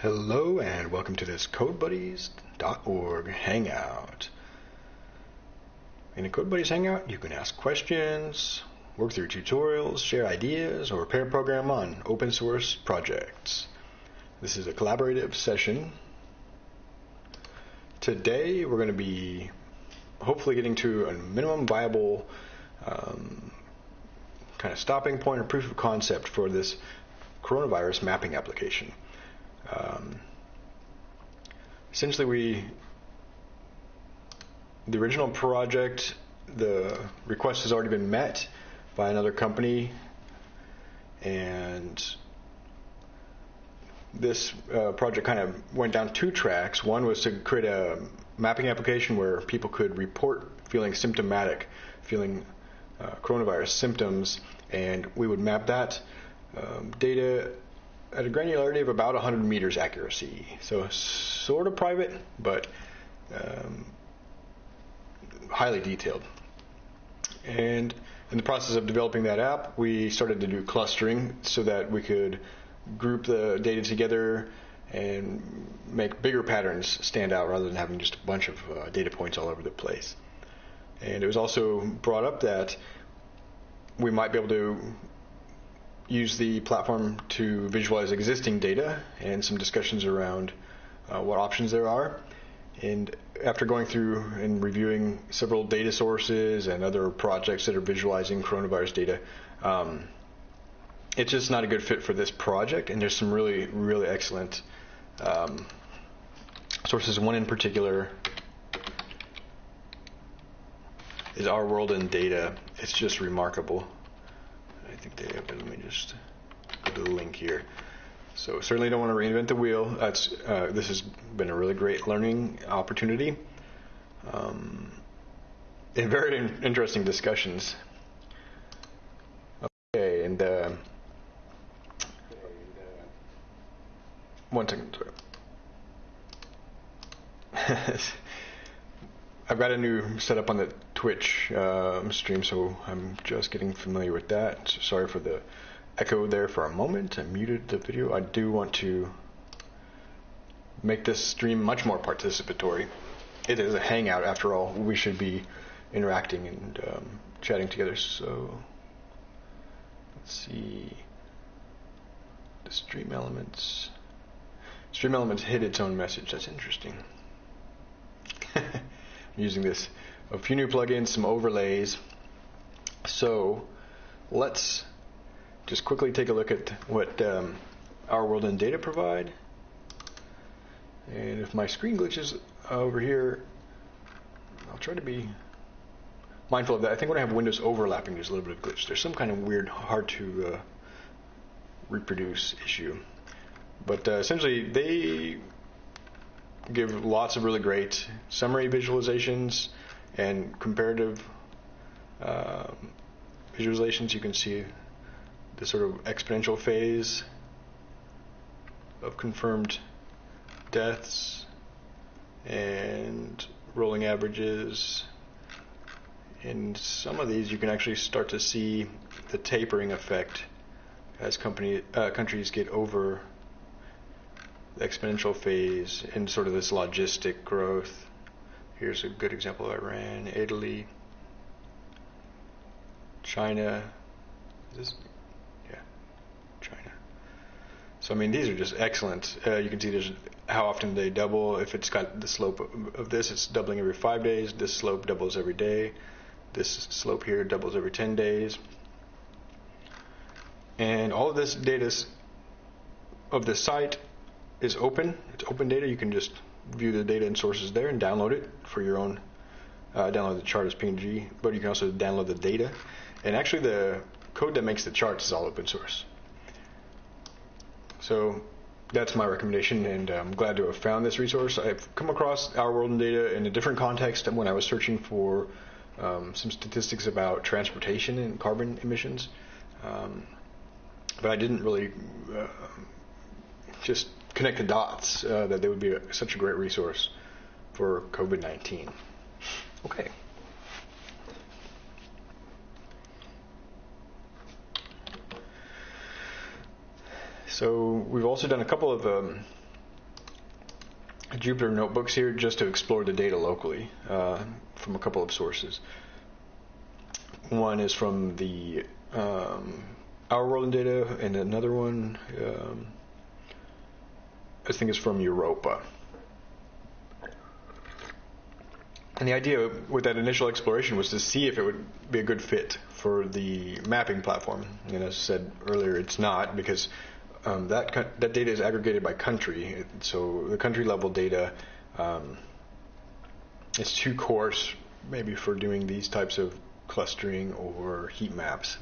Hello and welcome to this CodeBuddies.org Hangout. In a CodeBuddies Hangout, you can ask questions, work through tutorials, share ideas, or pair program on open source projects. This is a collaborative session. Today, we're going to be hopefully getting to a minimum viable um, kind of stopping point or proof of concept for this coronavirus mapping application. Um, essentially, we the original project, the request has already been met by another company, and this uh, project kind of went down two tracks. One was to create a mapping application where people could report feeling symptomatic, feeling uh, coronavirus symptoms, and we would map that um, data at a granularity of about 100 meters accuracy. So sort of private, but um, highly detailed. And in the process of developing that app, we started to do clustering so that we could group the data together and make bigger patterns stand out rather than having just a bunch of uh, data points all over the place. And it was also brought up that we might be able to use the platform to visualize existing data and some discussions around uh, what options there are. And after going through and reviewing several data sources and other projects that are visualizing coronavirus data, um, it's just not a good fit for this project. And there's some really, really excellent um, sources. One in particular is Our World in Data. It's just remarkable. I think they have it. Let me just go to the link here. So certainly don't want to reinvent the wheel. That's uh, this has been a really great learning opportunity, um, and very in- interesting discussions. Okay, and uh, one second. Sorry. I've got a new setup on the Twitch um, stream, so I'm just getting familiar with that. So sorry for the echo there for a moment. I muted the video. I do want to make this stream much more participatory. It is a hangout, after all. We should be interacting and um, chatting together. So let's see. The stream elements. Stream elements hid its own message. That's interesting. using this a few new plugins, some overlays. So let's just quickly take a look at what um, Our World in Data provide. And if my screen glitches over here, I'll try to be mindful of that. I think when I have windows overlapping, there's a little bit of glitch. There's some kind of weird, hard to uh, reproduce issue. But uh, essentially, they give lots of really great summary visualizations and comparative uh, visualizations. You can see the sort of exponential phase of confirmed deaths and rolling averages. In some of these, you can actually start to see the tapering effect as company, uh, countries get over exponential phase in sort of this logistic growth. Here's a good example of Iran, Italy, China. This, yeah, China. So, I mean, these are just excellent. Uh, you can see there's how often they double. If it's got the slope of, of this, it's doubling every five days. This slope doubles every day. This slope here doubles every 10 days. And all of this data of the site is open. It's open data. You can just view the data and sources there and download it for your own. Uh, download the chart as PNG, but you can also download the data. And actually, the code that makes the charts is all open source. So that's my recommendation, and I'm glad to have found this resource. I've come across Our World in Data in a different context when I was searching for um, some statistics about transportation and carbon emissions, um, but I didn't really uh, just connect the dots uh, that they would be a, such a great resource for COVID 19. Okay. So we've also done a couple of um, Jupyter notebooks here just to explore the data locally uh, from a couple of sources. One is from the um, Our World in Data, and another one um, I think is from Europa. And the idea with that initial exploration was to see if it would be a good fit for the mapping platform. And as I said earlier, it's not because um, that that data is aggregated by country. So the country level data um, is too coarse, maybe for doing these types of clustering or heat maps,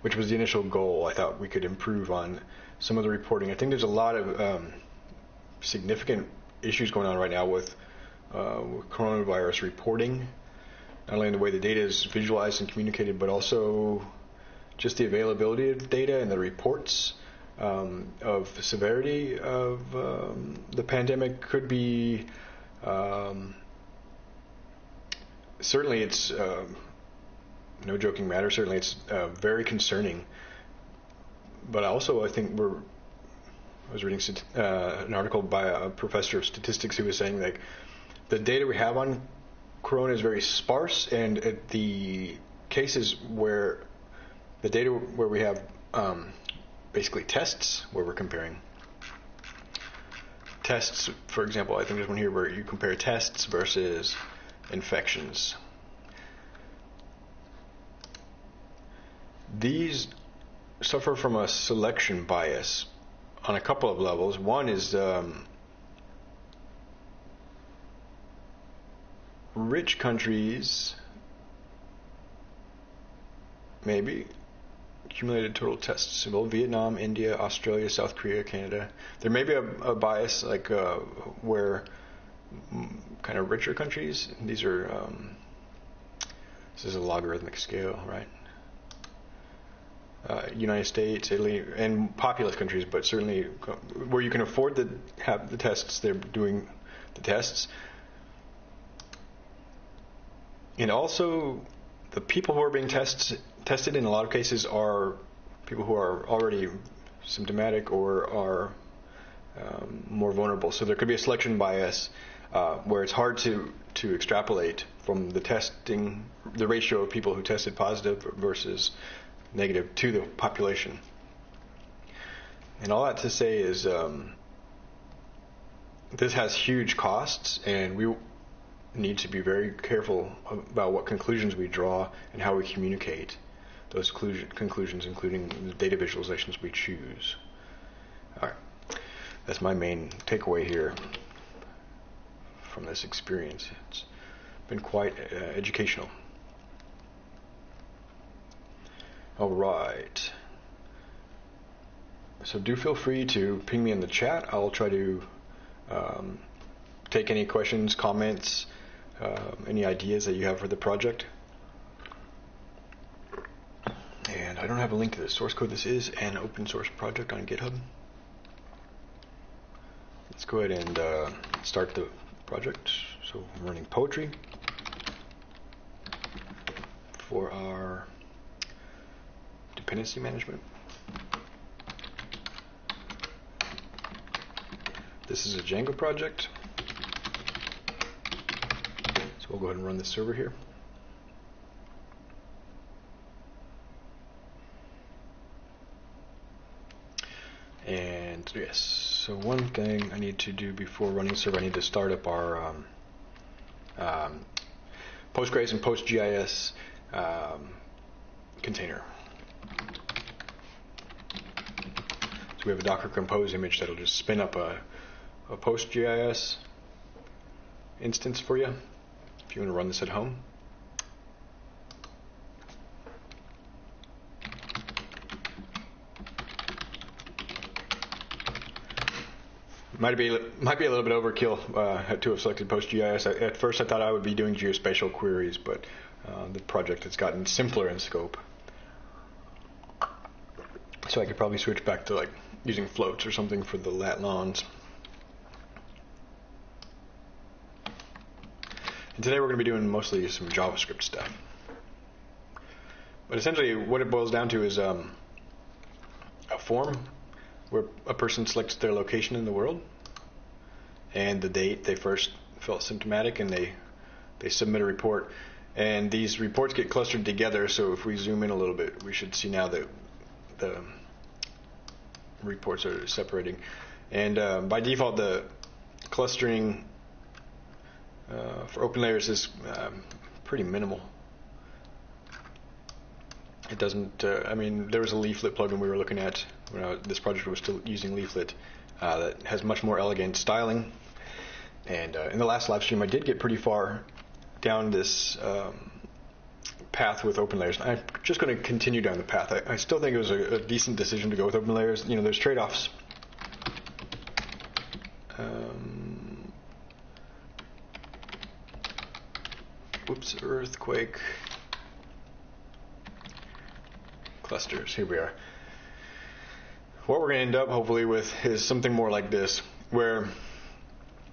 which was the initial goal. I thought we could improve on some of the reporting. I think there's a lot of um, significant issues going on right now with, uh, with coronavirus reporting, not only in the way the data is visualized and communicated, but also just the availability of data and the reports um, of severity of um, the pandemic could be um, certainly it's uh, no joking matter. Certainly it's uh, very concerning. But also, I think we're. I was reading uh, an article by a professor of statistics who was saying like the data we have on corona is very sparse, and the cases where the data where we have um, basically tests where we're comparing tests. For example, I think there's one here where you compare tests versus infections. These suffer from a selection bias on a couple of levels. One is um, rich countries, maybe accumulated total tests. Well, Vietnam, India, Australia, South Korea, Canada. There may be a, a bias like uh, where kind of richer countries. These are um, this is a logarithmic scale, right? Uh, United States, Italy, and populous countries, but certainly where you can afford to have the tests, they're doing the tests. And also, the people who are being tests, tested in a lot of cases are people who are already symptomatic or are um, more vulnerable. So there could be a selection bias uh, where it's hard to, to extrapolate from the testing, the ratio of people who tested positive versus negative to the population. And all that to say is um, this has huge costs, and we need to be very careful about what conclusions we draw and how we communicate those conclusions, including the data visualizations we choose. All right, that's my main takeaway here from this experience. It's been quite uh, educational. All right. So do feel free to ping me in the chat. I'll try to um, take any questions, comments, uh, any ideas that you have for the project. And I don't have a link to the source code. This is an open source project on GitHub. Let's go ahead and uh, start the project. So I'm running poetry for our dependency management. This is a Django project. So we'll go ahead and run the server here. And yes, so one thing I need to do before running the server, I need to start up our um, um, Postgres and PostGIS um, container. So we have a Docker Compose image that'll just spin up a, a PostGIS instance for you if you want to run this at home. Might be might be a little bit overkill uh, to have selected PostGIS. At first, I thought I would be doing geospatial queries, but uh, the project has gotten simpler in scope. So I could probably switch back to like using floats or something for the lat longs. And today we're going to be doing mostly some JavaScript stuff. But essentially, what it boils down to is um, a form where a person selects their location in the world, and the date they first felt symptomatic, and they they submit a report. And these reports get clustered together. So if we zoom in a little bit, we should see now that the reports are separating. And uh, by default, the clustering uh, for open layers is um, pretty minimal. It doesn't. Uh, I mean, there was a Leaflet plugin we were looking at when I, this project was still using Leaflet uh, that has much more elegant styling. And uh, in the last live stream, I did get pretty far down this um, path with open layers. I'm just going to continue down the path. I, I still think it was a, a, decent decision to go with open layers. You know, there's trade-offs. Um, whoops, earthquake clusters. Here we are. What we're going to end up, hopefully, with is something more like this, where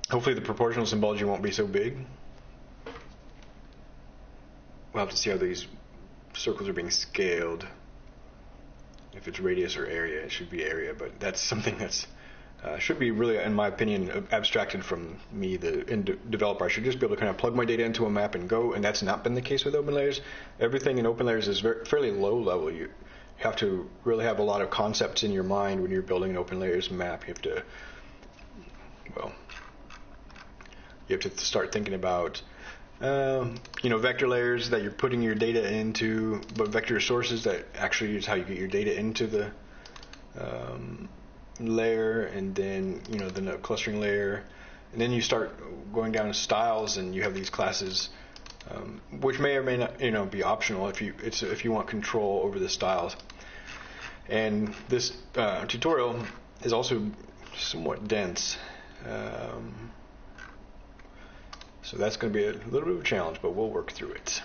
hopefully the proportional symbology won't be so big. We'll have to see how these circles are being scaled. If it's radius or area, it should be area, but that's something that's uh, should be really, in my opinion, abstracted from me, the developer. I should just be able to kind of plug my data into a map and go, and that's not been the case with OpenLayers. Everything in OpenLayers is very, fairly low level. You have to really have a lot of concepts in your mind when you're building an OpenLayers map. You have to, well, you have to start thinking about um, you know, vector layers that you're putting your data into, but vector sources that actually is how you get your data into the um, layer, and then you know the clustering layer, and then you start going down to styles, and you have these classes, um, which may or may not you know be optional if you it's if you want control over the styles. And this uh, tutorial is also somewhat dense. Um, so that's going to be a little bit of a challenge, but we'll work through it.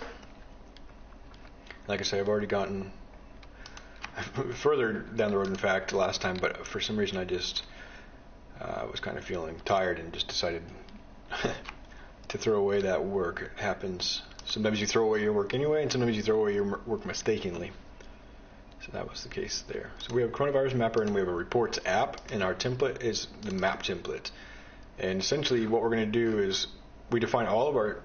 Like I say, I've already gotten further down the road, in fact, last time, but for some reason I just uh, was kind of feeling tired and just decided to throw away that work. It happens. Sometimes you throw away your work anyway, and sometimes you throw away your work mistakenly. So that was the case there. So we have coronavirus mapper and we have a reports app, and our template is the map template. And essentially, what we're going to do is we define all of our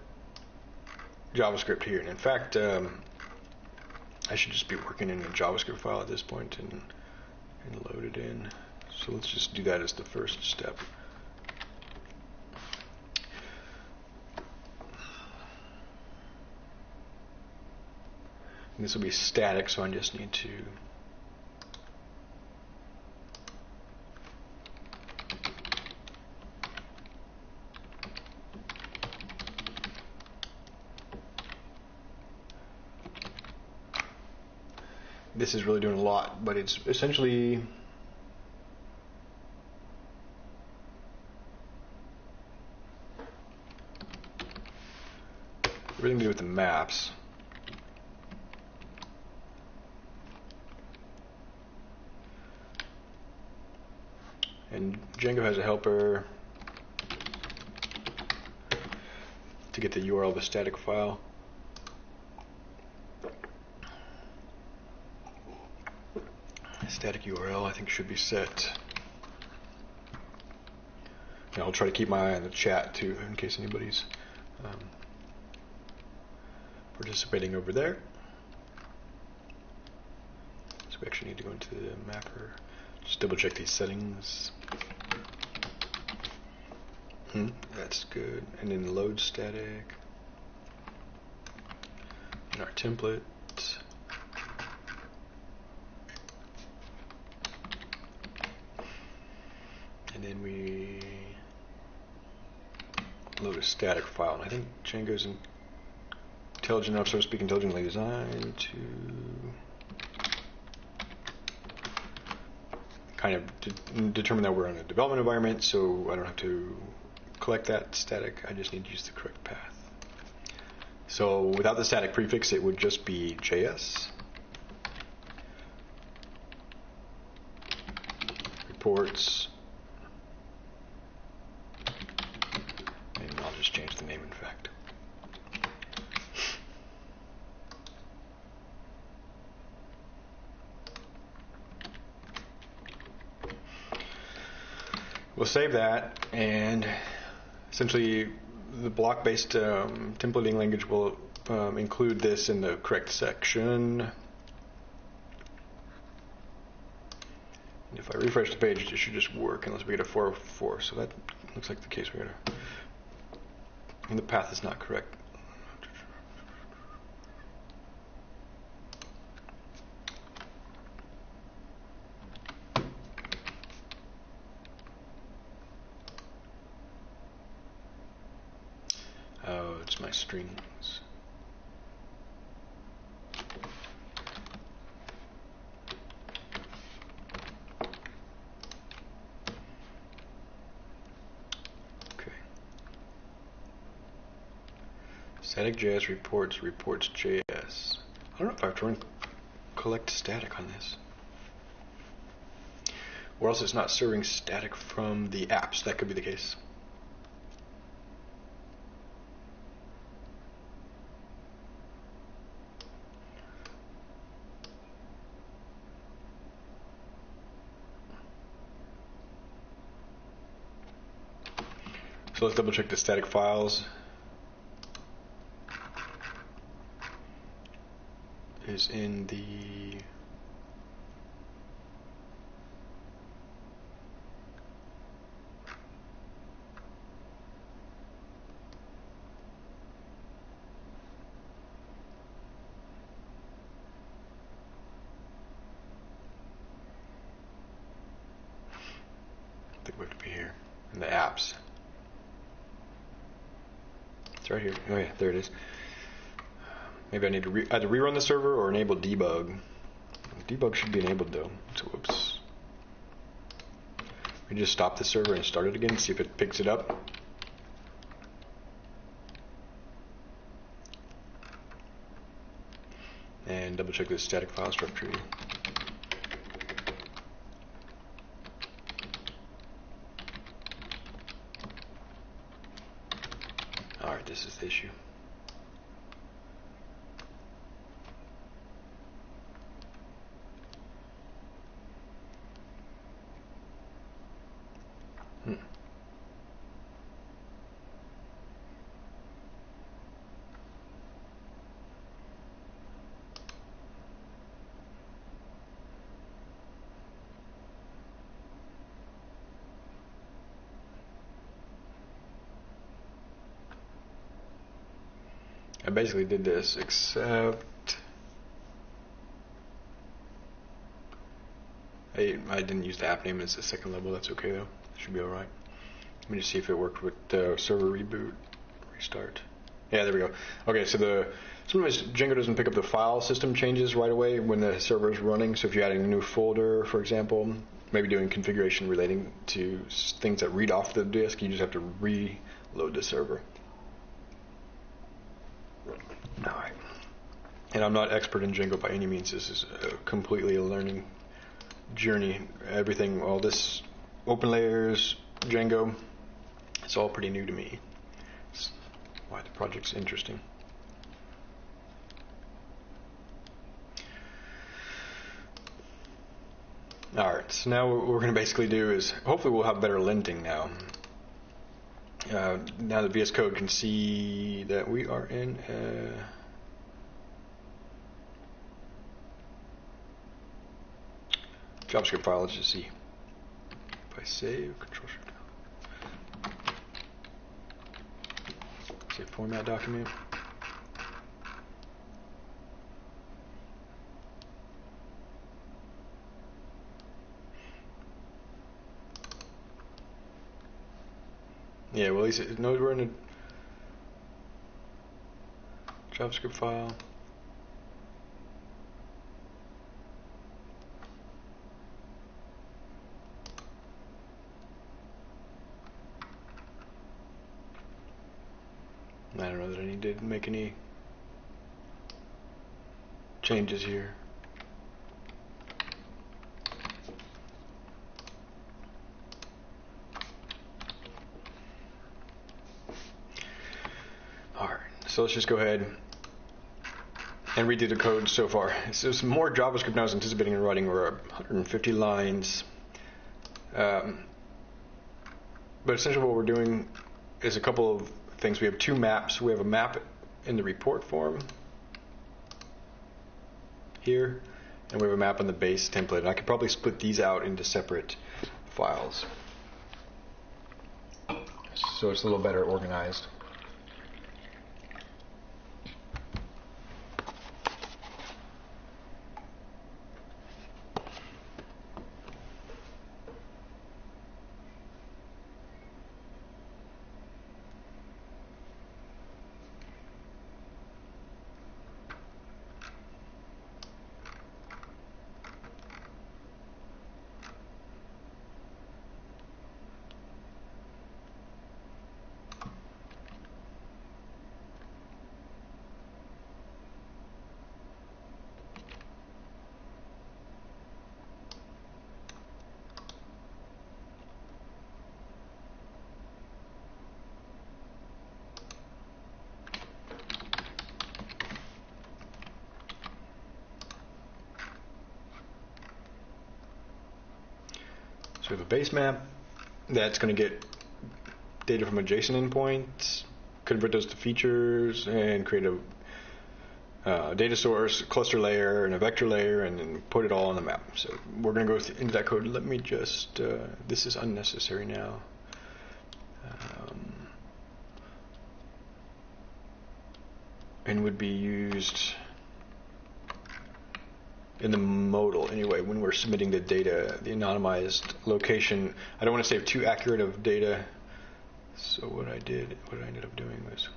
JavaScript here. And in fact, um, I should just be working in a JavaScript file at this point and, and load it in. So let's just do that as the first step. And this will be static, so I just need to this is really doing a lot, but it's essentially everything to do with the maps. And Django has a helper to get the URL of a static file. Static URL I think should be set. And I'll try to keep my eye on the chat too in case anybody's um, participating over there. So we actually need to go into the mapper, just double check these settings. Hmm, that's good. And then load static. And our template. and then we load a static file. And I think Django's intelligent enough, so to speak, intelligently designed to kind of de determine that we're in a development environment, so I don't have to collect that static. I just need to use the correct path. So without the static prefix, it would just be JS. Reports We'll save that and essentially, the block-based um, templating language will um, include this in the correct section. And if I refresh the page, it should just work unless we get a 404. So that looks like the case we got and the path is not correct. Oh, it's my strings. Okay. Static.js reports reports JS. I don't know if I have to run collect static on this. Or else it's not serving static from the apps. That could be the case. So let's double check the static files. Is in the in the apps. It's right here. Oh yeah, there it is. Maybe I need to either rerun the server or enable debug. Debug should be enabled though. So whoops. We just stop the server and start it again, see if it picks it up. And double check the static file structure. Alright, this is the issue. Hmm. I basically did this, except I, I didn't use the app name as the second level. That's okay though. Should be all right. Let me just see if it worked with the server reboot, restart. Yeah, there we go. Okay, so the sometimes Django doesn't pick up the file system changes right away when the server is running. So if you're adding a new folder, for example, maybe doing configuration relating to things that read off the disk, you just have to reload the server. All right. And I'm not expert in Django by any means. This is uh, completely a learning journey. Everything, all this open layers, Django, it's all pretty new to me. Why the project's interesting. All right, so now what we're going to basically do is hopefully we'll have better linting now. Uh, now the VS Code can see that we are in a JavaScript file, let's just see. If I save, Control Shift. down. Save format document. Yeah, well, at least it knows we're in a JavaScript file. I to make any changes here. Alright, so let's just go ahead and redo the code so far. So there's more JavaScript than I was anticipating in writing. We're 150 lines. Um, but essentially what we're doing is a couple of things. We have two maps. We have a map in the report form here, and we have a map on the base template. And I could probably split these out into separate files. So it's a little better organized. Base map that's going to get data from a JSON endpoint, convert those to features, and create a uh, data source, cluster layer, and a vector layer, and then put it all on the map. So we're going to go into that code. Let me just, uh, this is unnecessary now. Um, and would be used in the modal anyway when we're submitting the data, the anonymized location. I don't want to save too accurate of data. So what I did, what I ended up doing was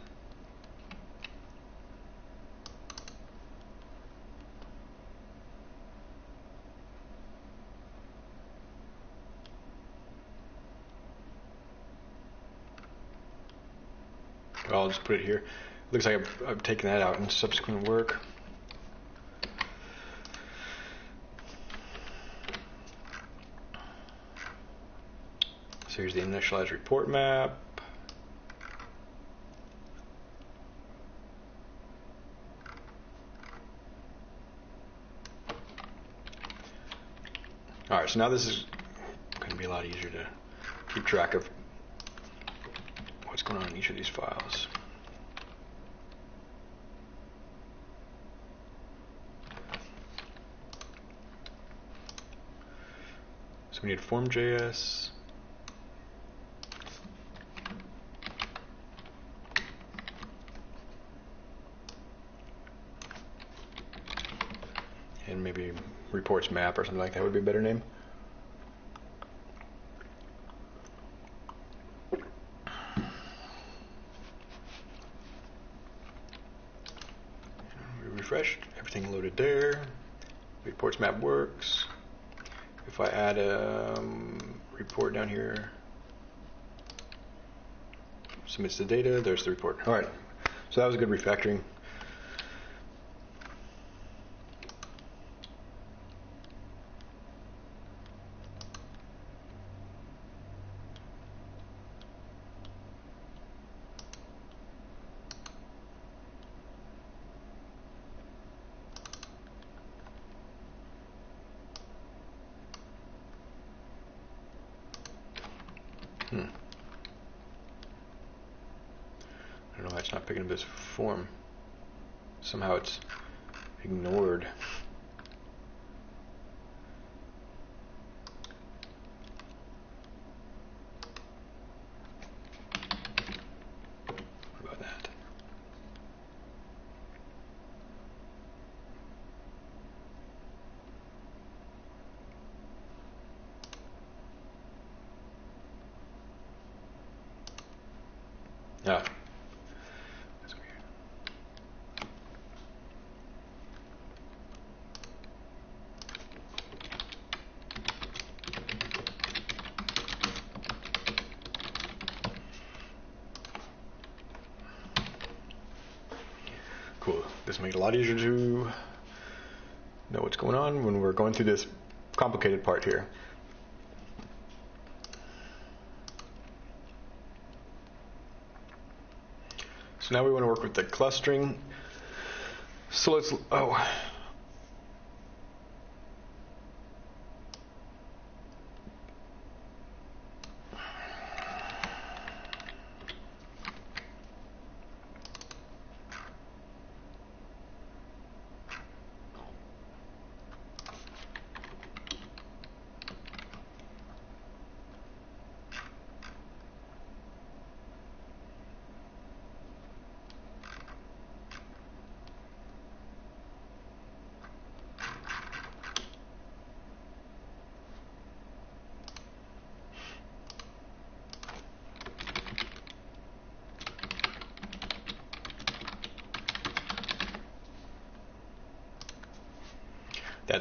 I'll just put it here. Looks like I've, I've taken that out in subsequent work. So here's the initialized report map. All right, so now this is going to be a lot easier to keep track of what's going on in each of these files. So we need form.js. And maybe reports map or something like that would be a better name. We refreshed, everything loaded there. Reports map works. If I add a um, report down here, submits the data, there's the report. All right, so that was a good refactoring. Hmm. I don't know why it's not picking up this form. Somehow it's ignored. What about that? Ah. That's weird. Cool. Easier to know what's going on when we're going through this complicated part here. So now we want to work with the clustering. So let's, oh.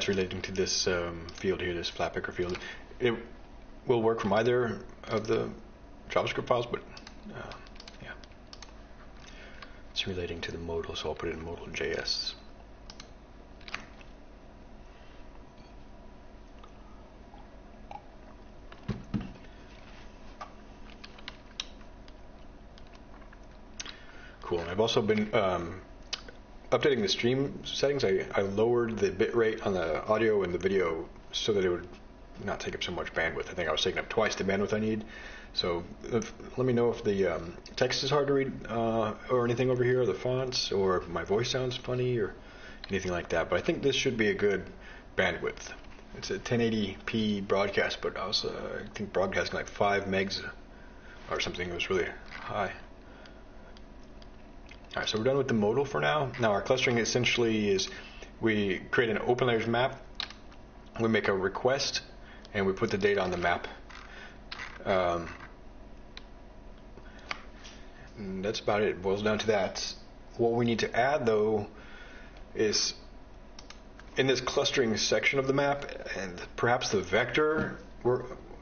that's relating to this um, field here, this flatpickr field. It will work from either of the JavaScript files, but uh, yeah, it's relating to the modal, so I'll put it in modal.js. Cool. And I've also been um, updating the stream settings. I, I lowered the bit rate on the audio and the video so that it would not take up so much bandwidth. I think I was taking up twice the bandwidth I need. So if, let me know if the um, text is hard to read uh, or anything over here, or the fonts, or my voice sounds funny or anything like that. But I think this should be a good bandwidth. It's a 1080p broadcast, but I was uh, I think broadcasting like five megs or something. It was really high. All right, so we're done with the modal for now. Now our clustering essentially is we create an open layers map, we make a request, and we put the data on the map. Um, that's about it. It boils down to that. What we need to add though is in this clustering section of the map and perhaps the vector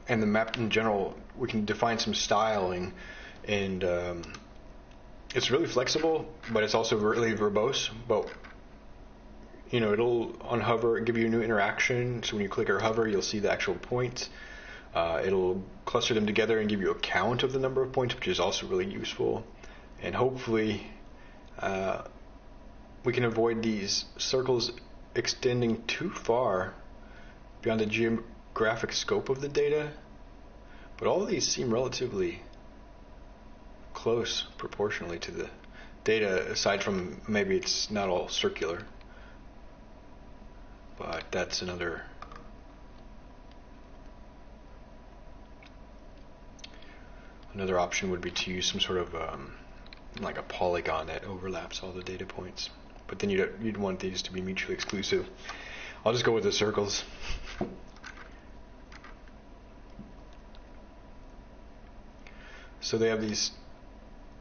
and the map in general, we can define some styling and um, it's really flexible, but it's also really verbose. But you know, it'll on hover give you a new interaction. So when you click or hover, you'll see the actual points. Uh, it'll cluster them together and give you a count of the number of points, which is also really useful. And hopefully, uh, we can avoid these circles extending too far beyond the geographic scope of the data. But all of these seem relatively close proportionally to the data, aside from maybe it's not all circular. But that's another. Another option would be to use some sort of um, like a polygon that overlaps all the data points. But then you'd, you'd want these to be mutually exclusive. I'll just go with the circles. So they have these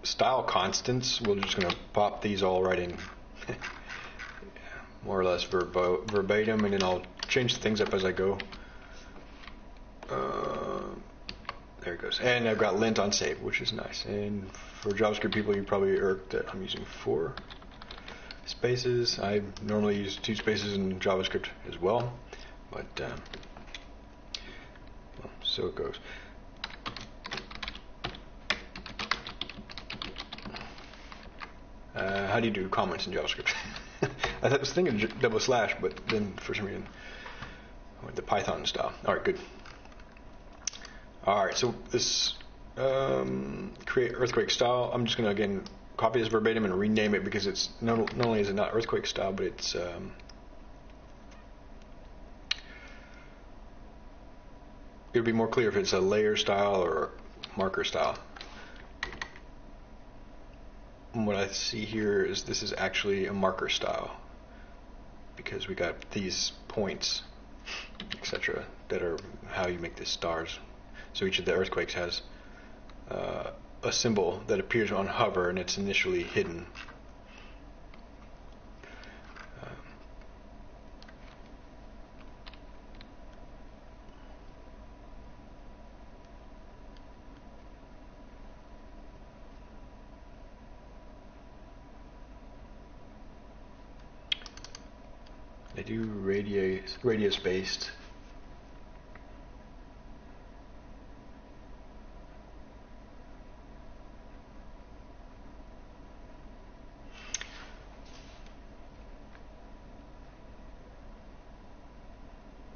style constants, we're just going to pop these all right in more or less verbo- verbatim, and then I'll change things up as I go. Uh, there it goes. And I've got lint on save, which is nice. And for JavaScript people, you probably irked that I'm using four spaces. I normally use two spaces in JavaScript as well, but um, well, so it goes. Uh, how do you do comments in JavaScript? I was thinking double slash, but then for some reason I went the Python style. All right, good. All right, so this um, create earthquake style. I'm just going to again copy this verbatim and rename it because it's not, not only is it not earthquake style, but it's um, it would be more clear if it's a layer style or marker style what I see here is this is actually a marker style because we got these points, etc., that are how you make these stars. So each of the earthquakes has uh, a symbol that appears on hover and it's initially hidden. Do radius radius based.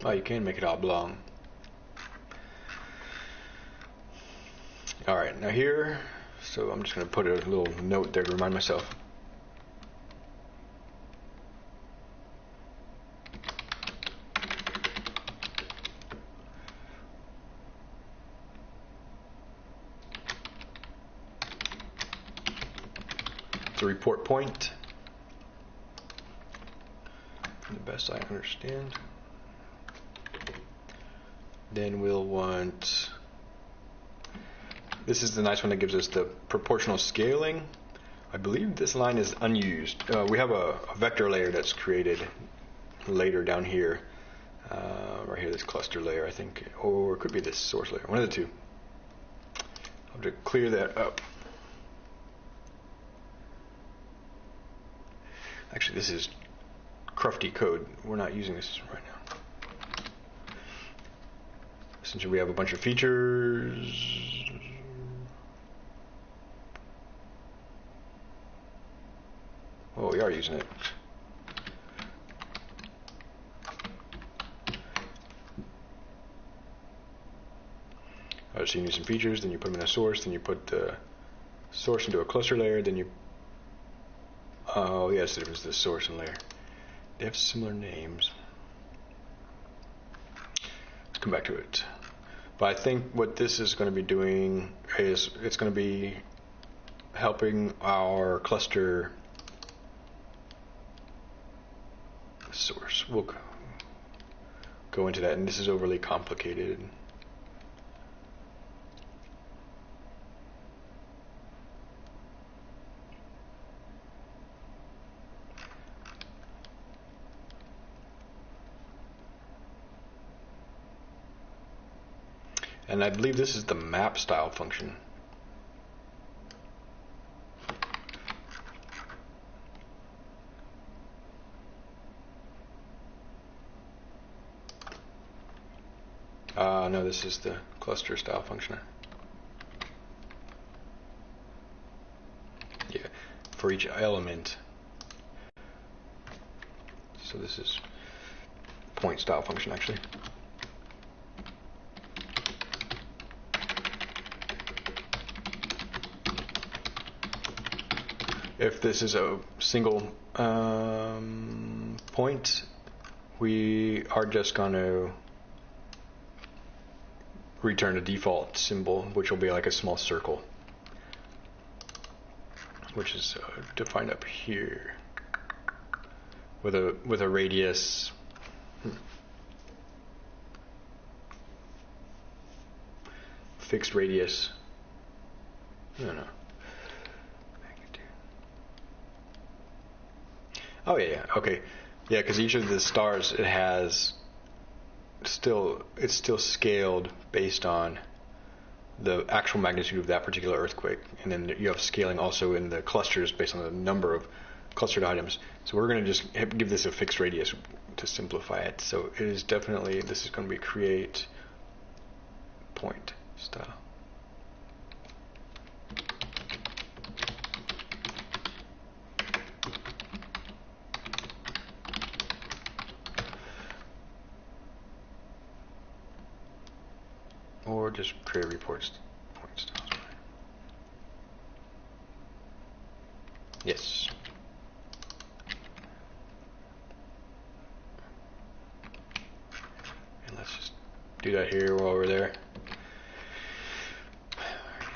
Oh, you can make it oblong. All right, now here, so I'm just going to put a little note there to remind myself. Report point. The best I understand. Then we'll want, this is the nice one that gives us the proportional scaling. I believe this line is unused. Uh, we have a, a, vector layer that's created later down here, uh, right here, this cluster layer, I think, or it could be this source layer, one of the two. I'll have to clear that up. Actually, this is crufty code. We're not using this right now. Since we have a bunch of features. Oh, we are using it. So you need some features, then you put them in a source, then you put the source into a cluster layer, then you. Oh yes, it was the source and layer. They have similar names. Let's come back to it. But I think what this is going to be doing is it's going to be helping our cluster source. We'll go into that, and this is overly complicated. And I believe this is the map style function. Uh, no, this is the cluster style function. Yeah, for each element. So this is point style function actually. If this is a single um, point, we are just going to return a default symbol, which will be like a small circle, which is uh, defined up here with a with a radius. Hmm. Fixed radius. No, no. Oh yeah, yeah. Okay, yeah. Because each of the stars it has still it's still scaled based on the actual magnitude of that particular earthquake, and then you have scaling also in the clusters based on the number of clustered items. So we're going to just give this a fixed radius to simplify it. So it is definitely this is going to be create point style. or just create reports. Yes. And let's just do that here while we're there.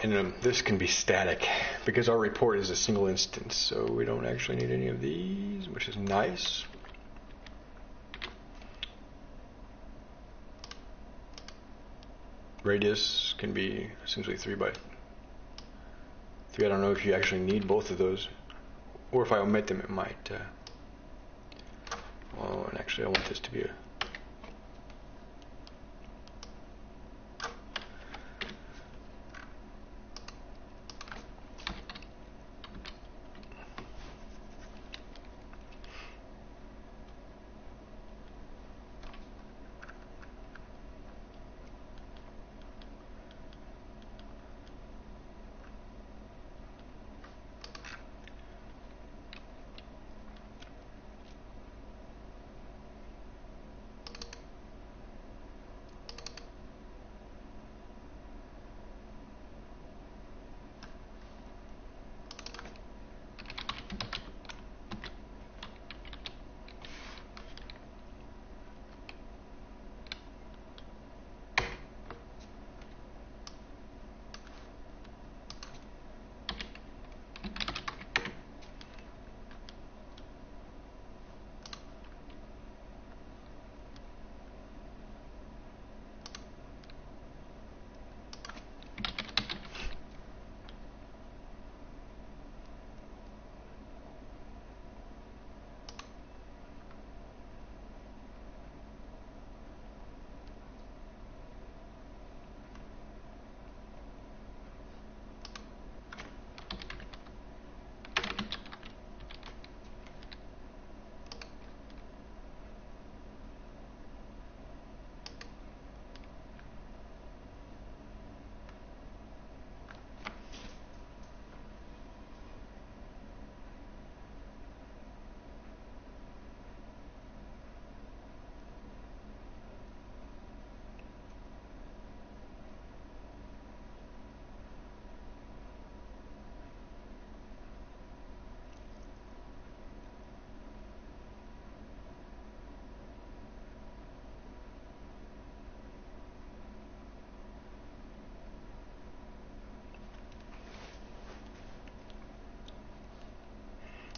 And um, this can be static because our report is a single instance, so we don't actually need any of these, which is nice. Radius can be essentially 3 by 3. I don't know if you actually need both of those. Or if I omit them, it might. Uh, well, and actually, I want this to be a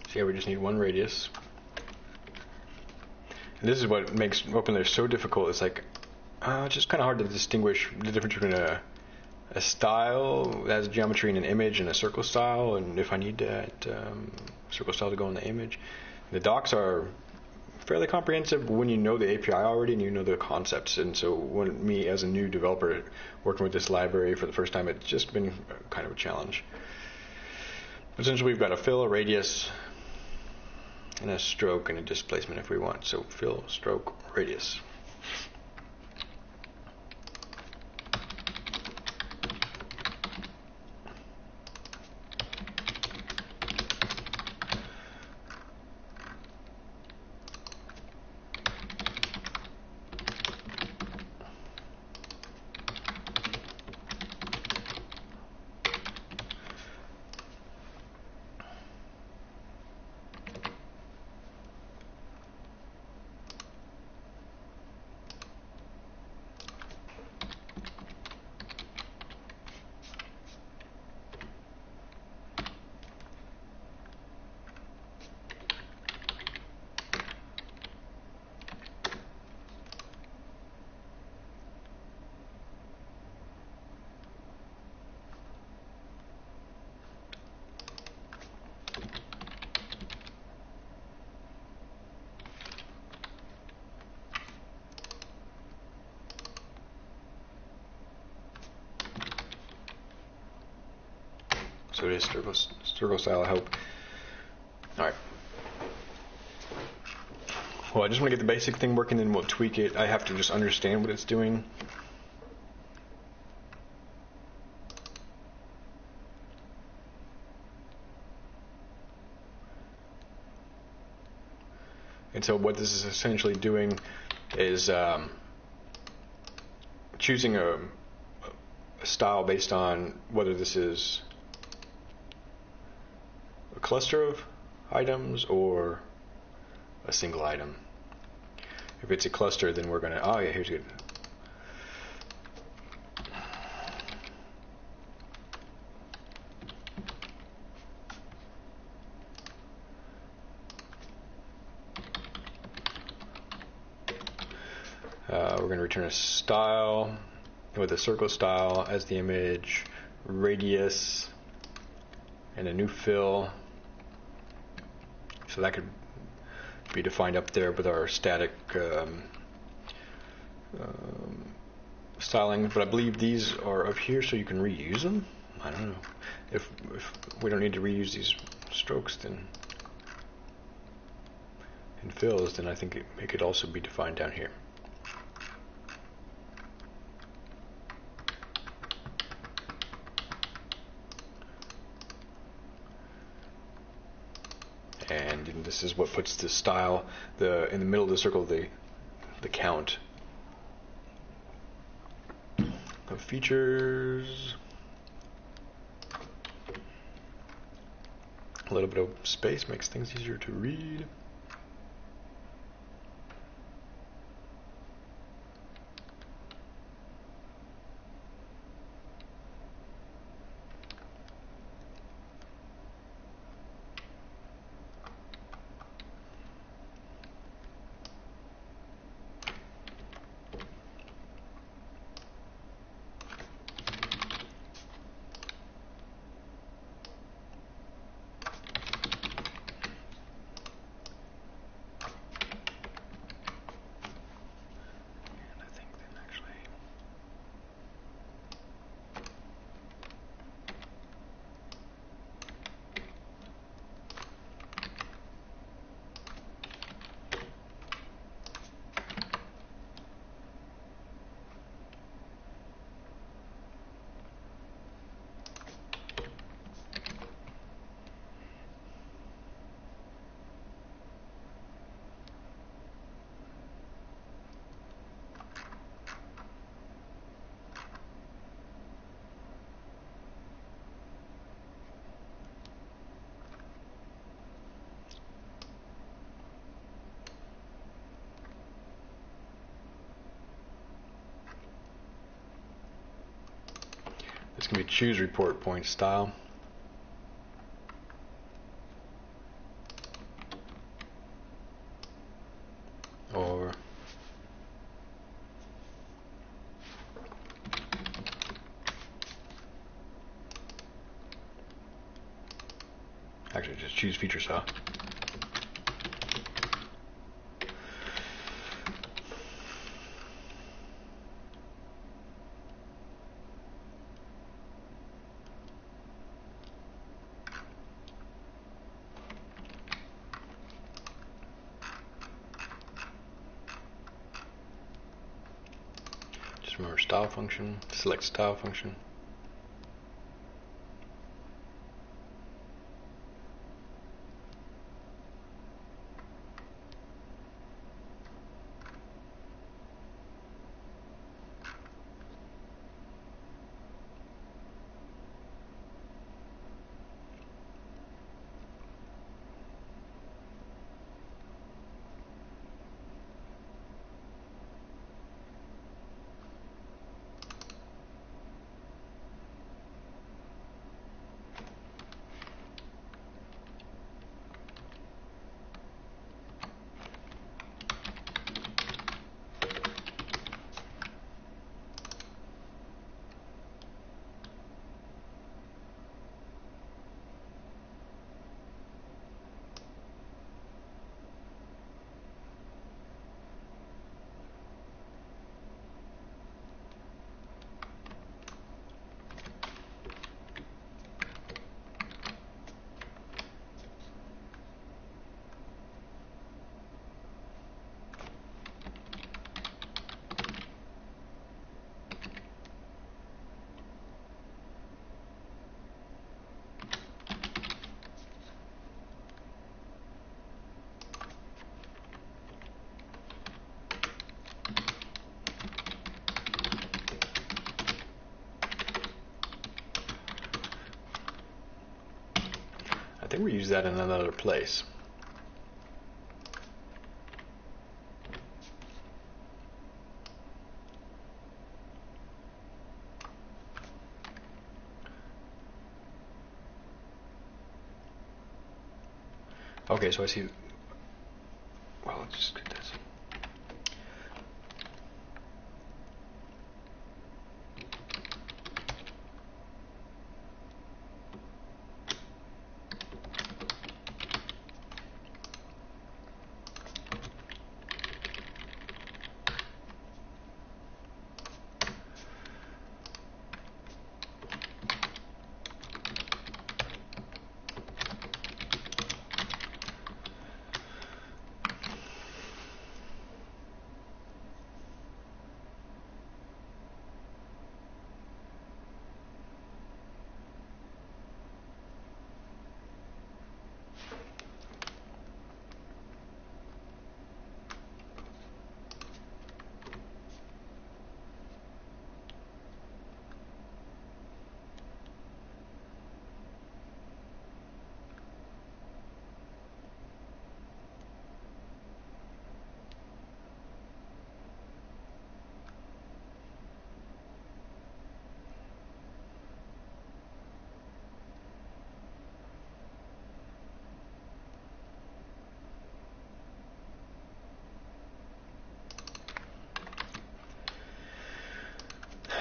So yeah, we just need one radius. And this is what makes OpenLayer so difficult. It's like, uh, it's just kind of hard to distinguish the difference between a, a style that has geometry in an image and a circle style, and if I need that um, circle style to go in the image. The docs are fairly comprehensive when you know the API already and you know the concepts. And so, when me as a new developer working with this library for the first time, it's just been kind of a challenge. Essentially, we've got a fill, a radius, and a stroke and a displacement if we want. So fill, stroke, radius. So it is circle, circle style, I hope. Alright. Well, I just want to get the basic thing working, then we'll tweak it. I have to just understand what it's doing. And so what this is essentially doing is um, choosing a, a style based on whether this is cluster of items or a single item. If it's a cluster, then we're going to, oh yeah, here's good. Uh, we're going to return a style with a circle style as the image, radius, and a new fill. So that could be defined up there with our static um, um, styling. But I believe these are up here so you can reuse them. I don't know. If, if we don't need to reuse these strokes, then and fills, then I think it, it could also be defined down here. and this is what puts the style the in the middle of the circle the the count. Of features. A little bit of space makes things easier to read can be choose report point style. Or actually just choose feature style. Select style function. We use that in another place. Okay, so I see. Well, let's just get this.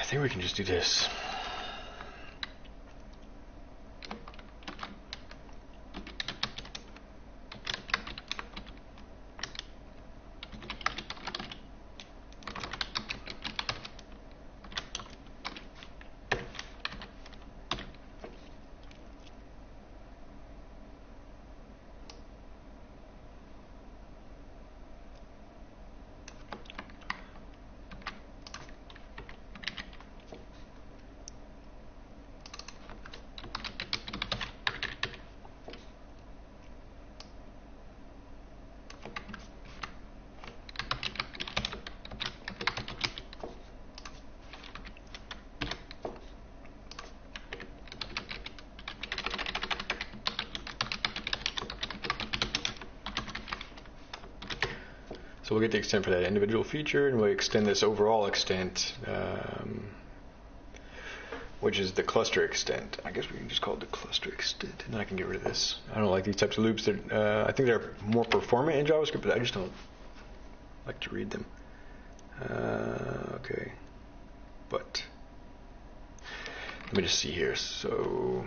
I think we can just do this. So we'll get the extent for that individual feature, and we'll extend this overall extent, um, which is the cluster extent. I guess we can just call it the cluster extent, and I can get rid of this. I don't like these types of loops. Uh, I think they're more performant in JavaScript, but I just don't. like to read them. Uh, okay, but let me just see here. So.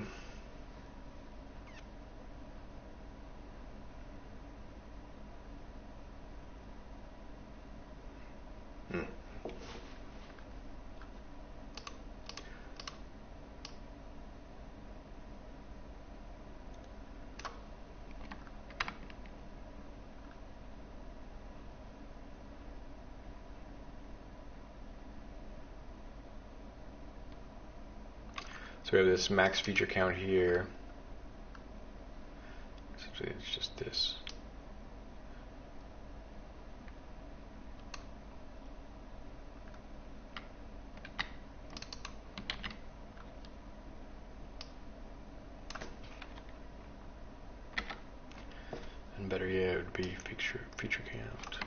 This max feature count here. Essentially, it's just this. And better yet, it would be feature feature count.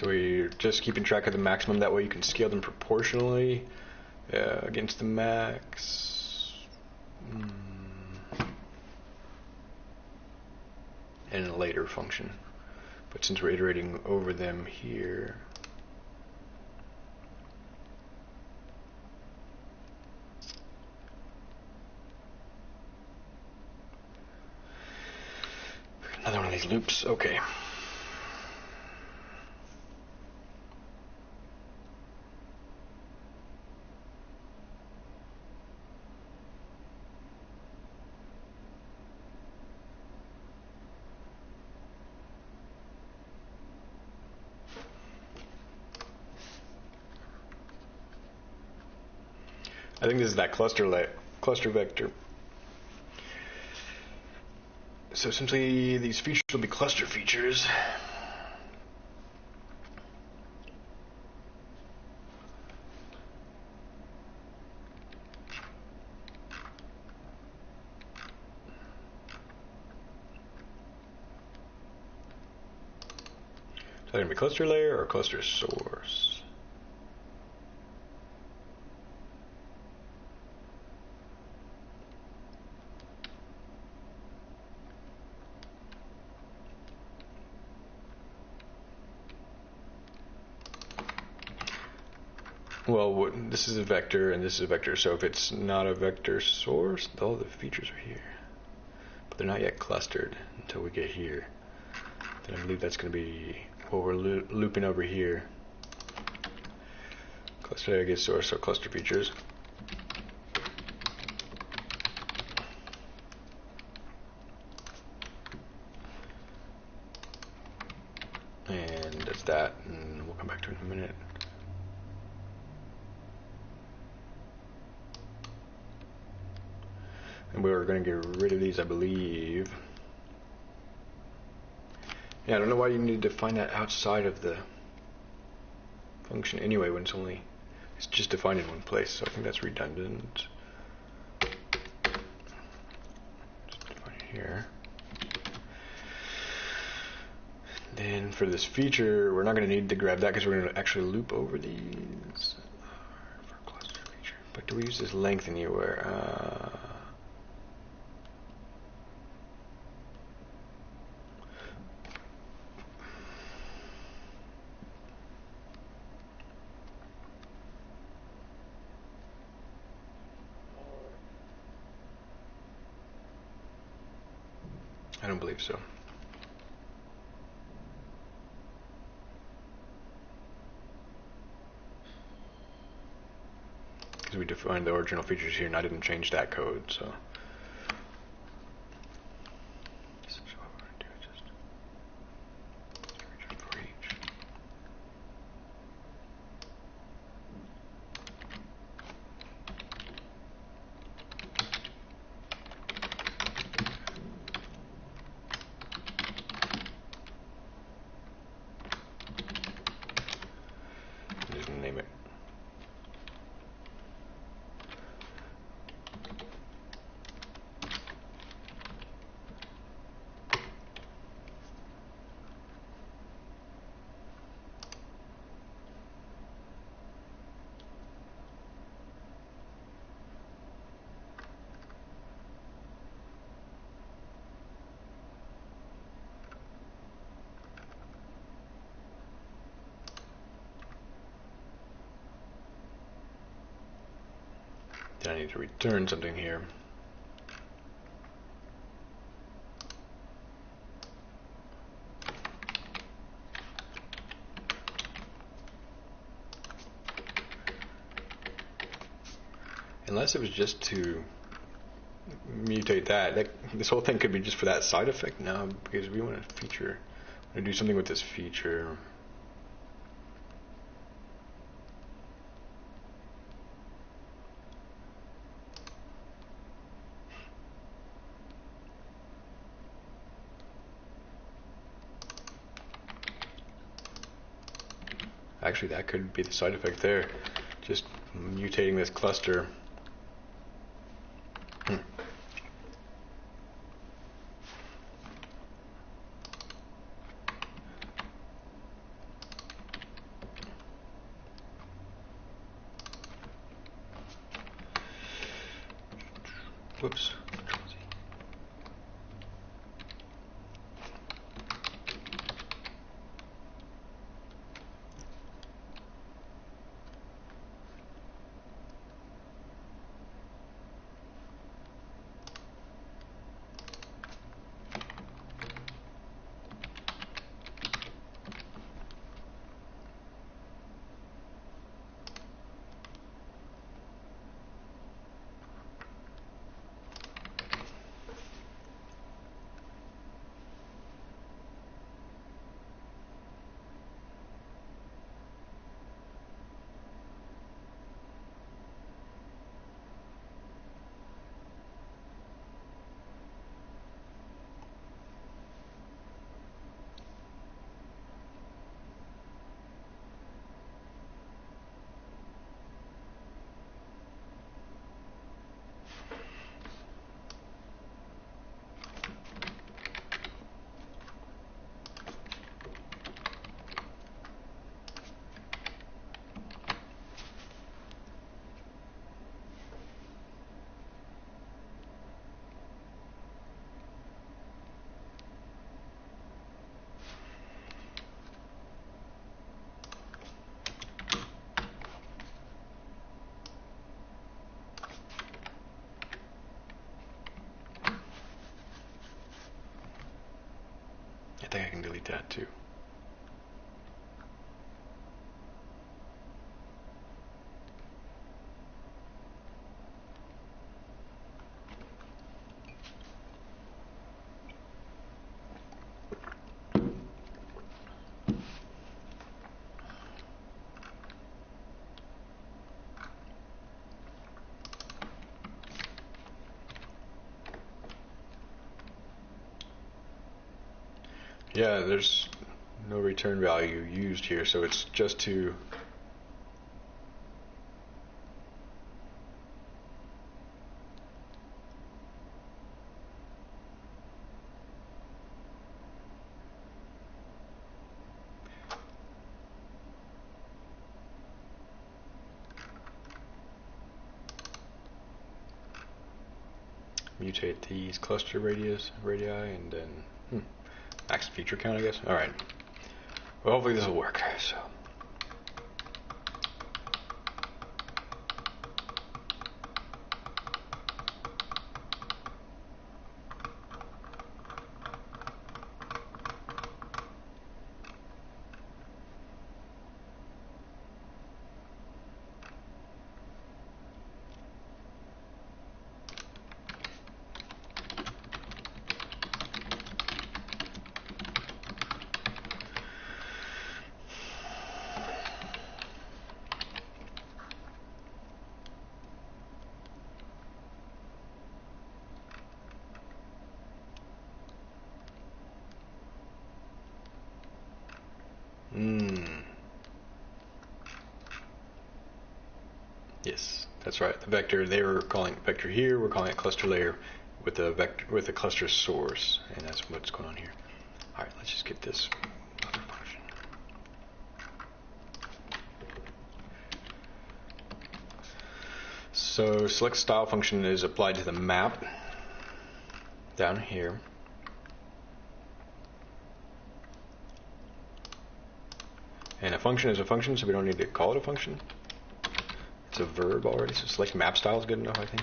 So we're just keeping track of the maximum. That way you can scale them proportionally uh, against the max. Mm. And a later function. But since we're iterating over them here, another one of these loops. Okay. That cluster cluster vector. So essentially, these features will be cluster features. So they're gonna be cluster layer or cluster source. Well, what- this is a vector and this is a vector. So if it's not a vector source, all the features are here, but they're not yet clustered until we get here. Then I believe that's going to be what we're loo- looping over here. Cluster I source, so cluster features. And that's that, and we'll come back to it in a minute. And we were going to get rid of these, I believe. Yeah, I don't know why to define that outside of the function anyway when it's only it's just defined in one place. So I think that's redundant. Here. Then for this feature, we're not going to need to grab that because we're going to actually loop over these. But do we use this length anywhere? Uh, I don't believe so. Because we defined the original features here and I didn't change that code, so. So what we're gonna do is just return for each. Just name it. Then I need to return something here. Unless it was just to mutate that, that this whole thing could be just for that side effect now because we want to feature, want to do something with this feature. Actually, that could be the side effect there. Just mutating this cluster. Yeah, there's no return value used here, so it's just to mutate these cluster radius radii and then feature count, I guess. All right. Well, hopefully this will work. So. Hmm. Yes, that's right. The vector they were calling it vector here. We're calling it cluster layer with a vector with a cluster source, and that's what's going on here. All right, let's just get this other function. So select style function is applied to the map down here. And a function is a function, so we don't need to call it a function. It's a verb already, so select map style is good enough, I think.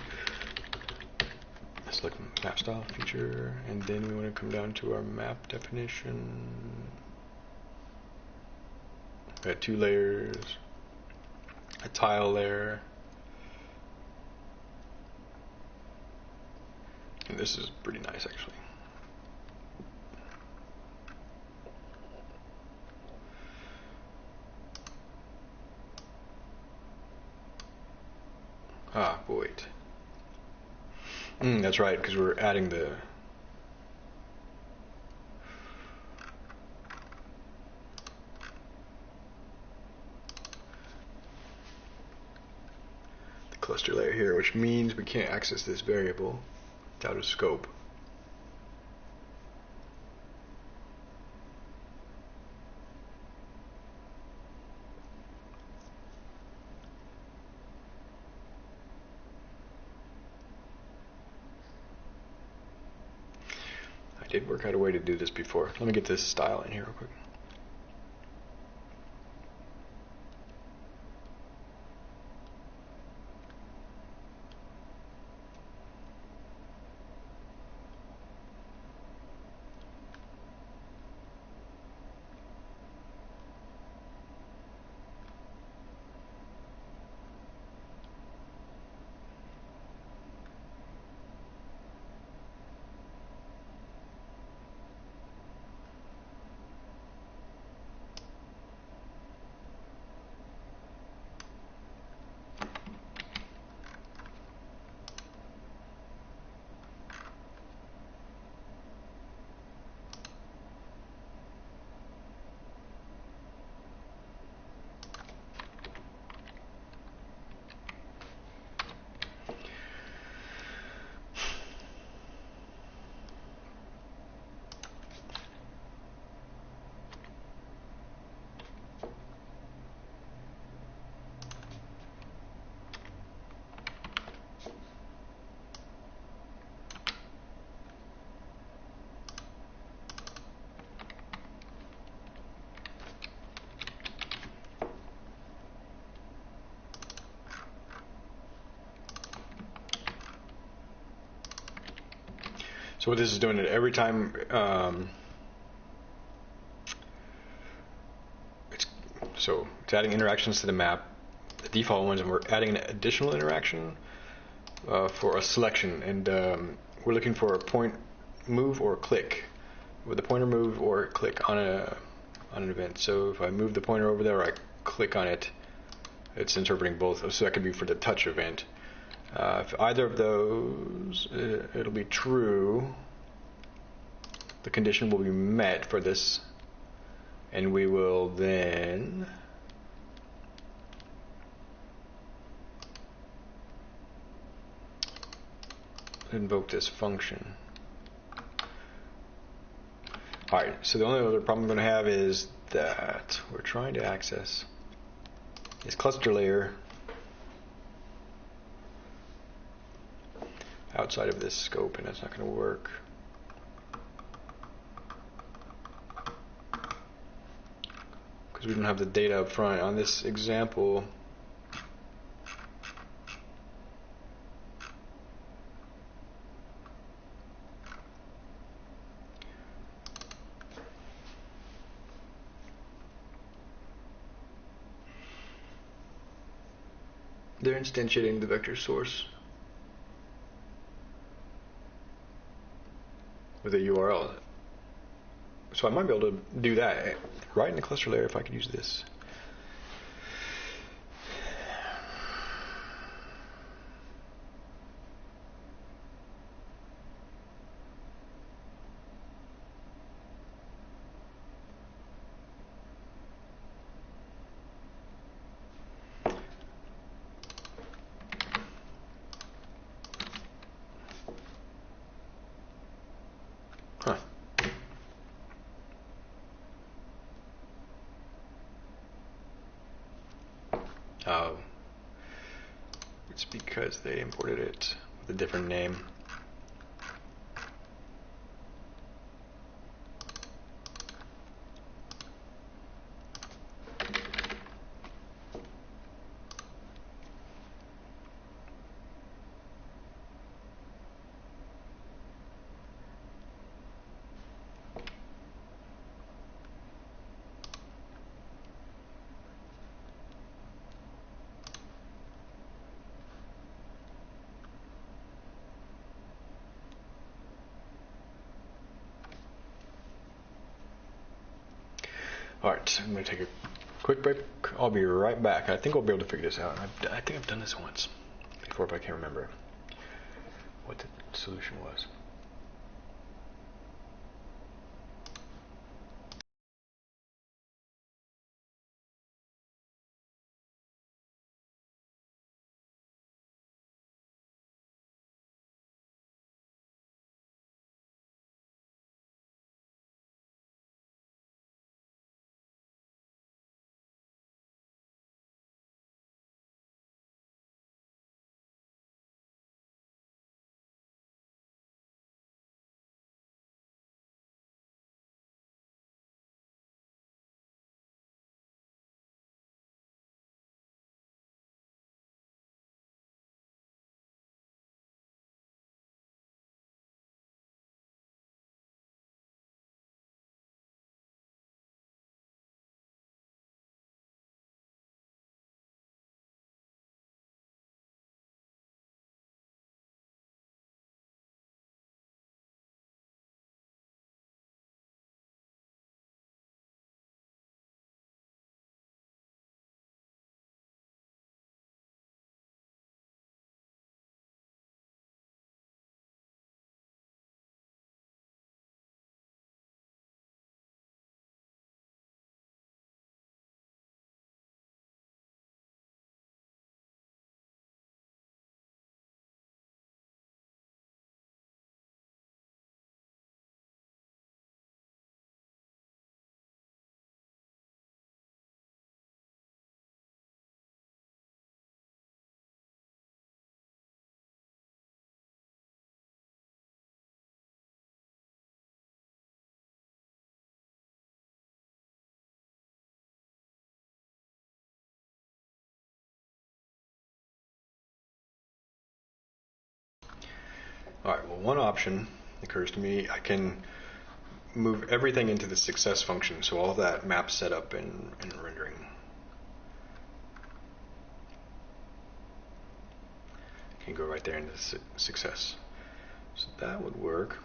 Select map style feature, and then we want to come down to our map definition. We got two layers, a tile layer. And this is pretty nice actually. Ah, wait. Mm, that's right, because we're adding the the cluster layer here, which means we can't access this variable. Out of scope. I out a way to do this before. Let me get this style in here real quick. So what this is doing, is every time um, it's so it's adding interactions to the map, the default ones, and we're adding an additional interaction uh, for a selection, and um, we're looking for a point move or click with a pointer move or click on a on an event. So if I move the pointer over there, I click on it, it's interpreting both. So that could be for the touch event. Uh, if either of those, uh, it'll be true. The condition will be met for this, and we will then invoke this function. Alright, so the only other problem I'm going to have is that we're trying to access this cluster layer outside of this scope, and that's not going to work. Because we don't have the data up front. On this example, they're instantiating the vector source. With a URL. So I might be able to do that right in the cluster layer if I could use this. Huh. Oh. It's because they imported it with a different name. All right, I'm to take a quick break. I'll be right back. I think I'll be able to figure this out. I've, I think I've done this once before, but I can't remember what the solution was. All right, well, one option occurs to me. I can move everything into the success function, so all that map setup and, and rendering. Can go right there into su success. So that would work.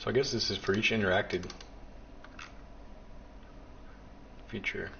So I guess this is for each interacted feature.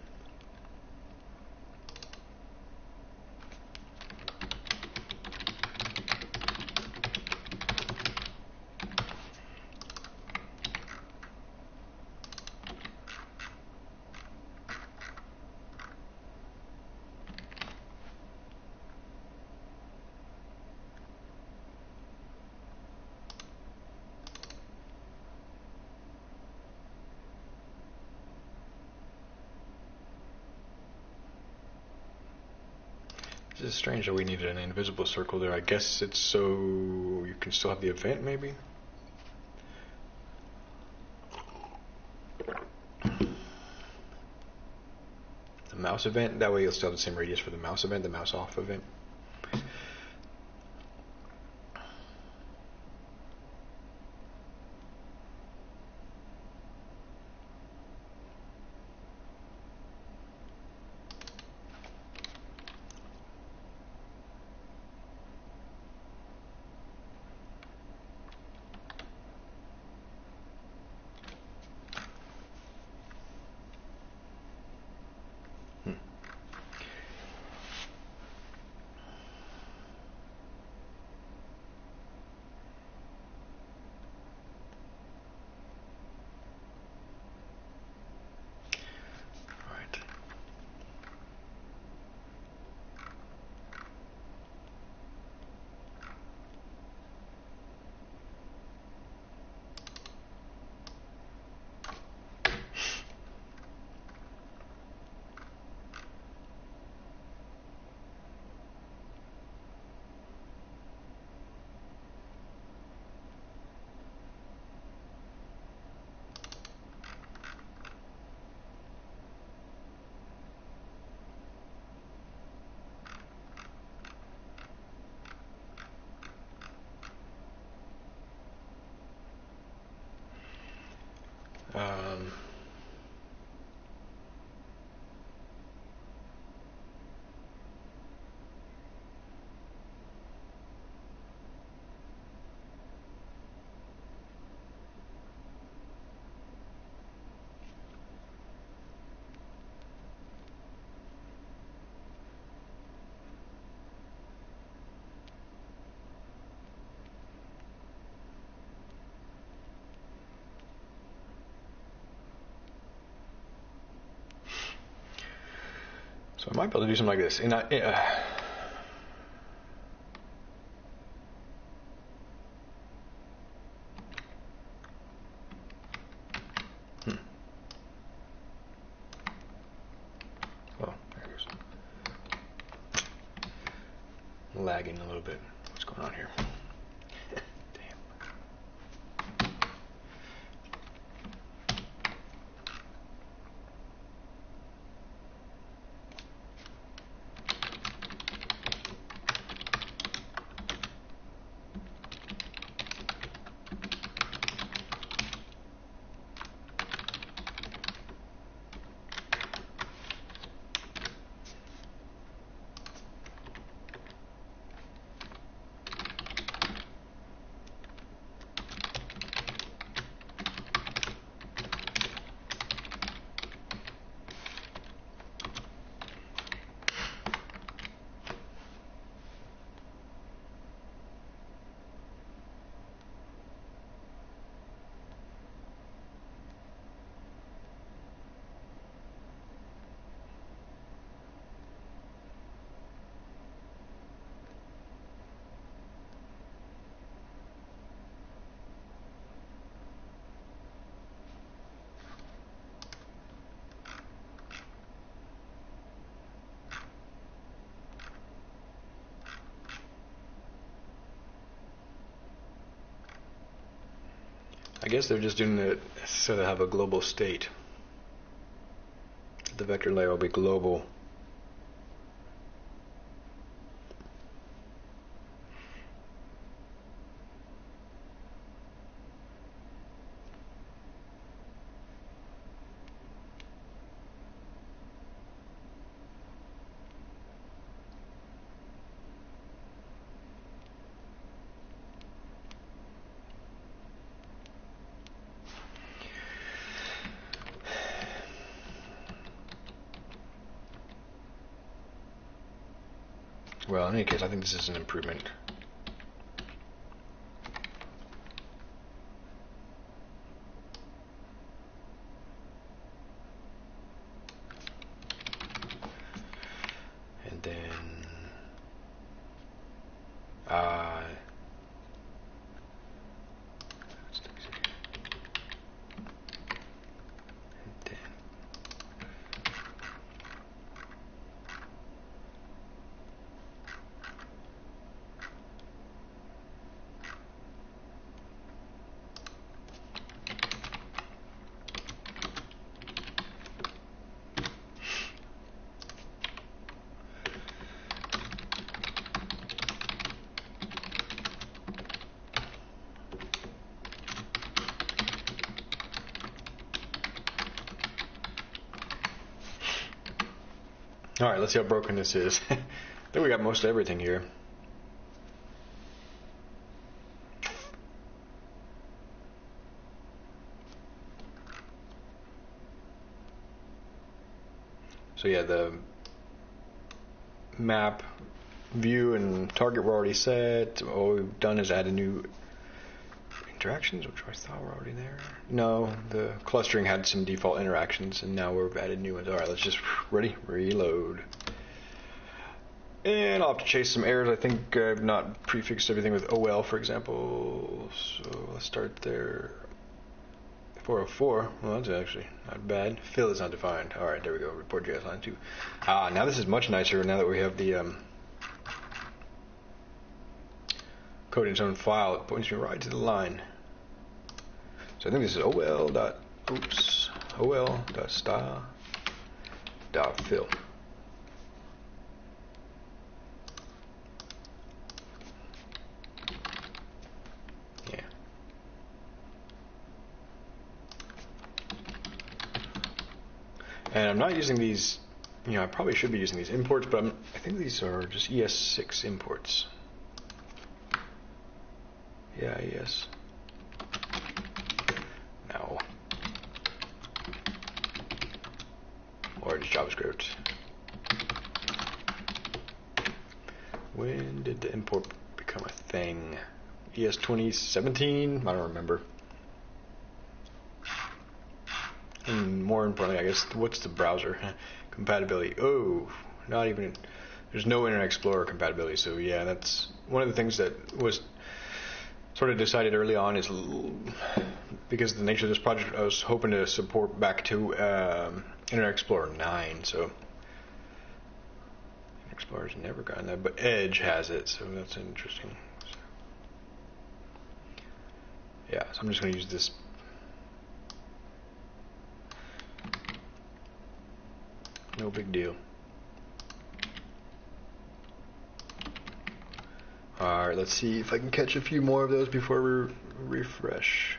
Strange that we needed an invisible circle there. I guess it's so you can still have the event, maybe? The mouse event, that way you'll still have the same radius for the mouse event, the mouse off event. So I might be able to do something like this. Uh, hmm. Oh, there it goes. Lagging a little bit. What's going on here? Damn. They're just doing it so they have a global state. The vector layer will be global. Any case, I think this is an improvement. All right, let's see how broken this is. I think we got most of everything here. So yeah, the map view and target were already set. All we've done is add a new interactions, which I thought were already there. No, the clustering had some default interactions, and now we've added new ones. All right, let's just ready reload. And I'll have to chase some errors. I think I've not prefixed everything with OL, for example. So let's start there. 404. Well, that's actually not bad. Fill is undefined. All right, there we go. Report JS line two. Ah, now this is much nicer. Now that we have the um, code in its own file, it points me right to the line. So I think this is ol oops ol style dot fill. Yeah. And I'm not using these, you know, I probably should be using these imports, but I'm, I think these are just ES6 imports. Yeah, ES. No. JavaScript. When did the import become a thing? ES 2017? I don't remember. And more importantly, I guess, what's the browser compatibility? Oh, not even. There's no Internet Explorer compatibility. So yeah, that's one of the things that was sort of decided early on is because of the nature of this project, I was hoping to support back to um, Internet Explorer 9. So Internet Explorer's never gotten that, but Edge has it, so that's interesting. So, yeah, so I'm just going to use this No big deal. Alright, let's see if I can catch a few more of those before we re- refresh.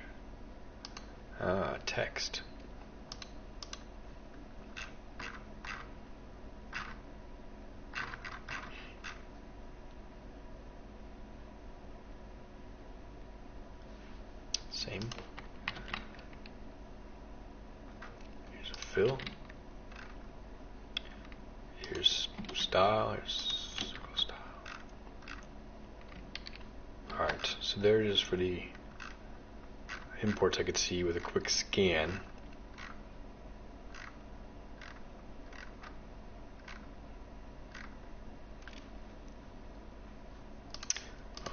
Ah, text. Same. Here's a fill. Here's style. Here's circle style. Alright, so there it is for the imports I could see with a quick scan.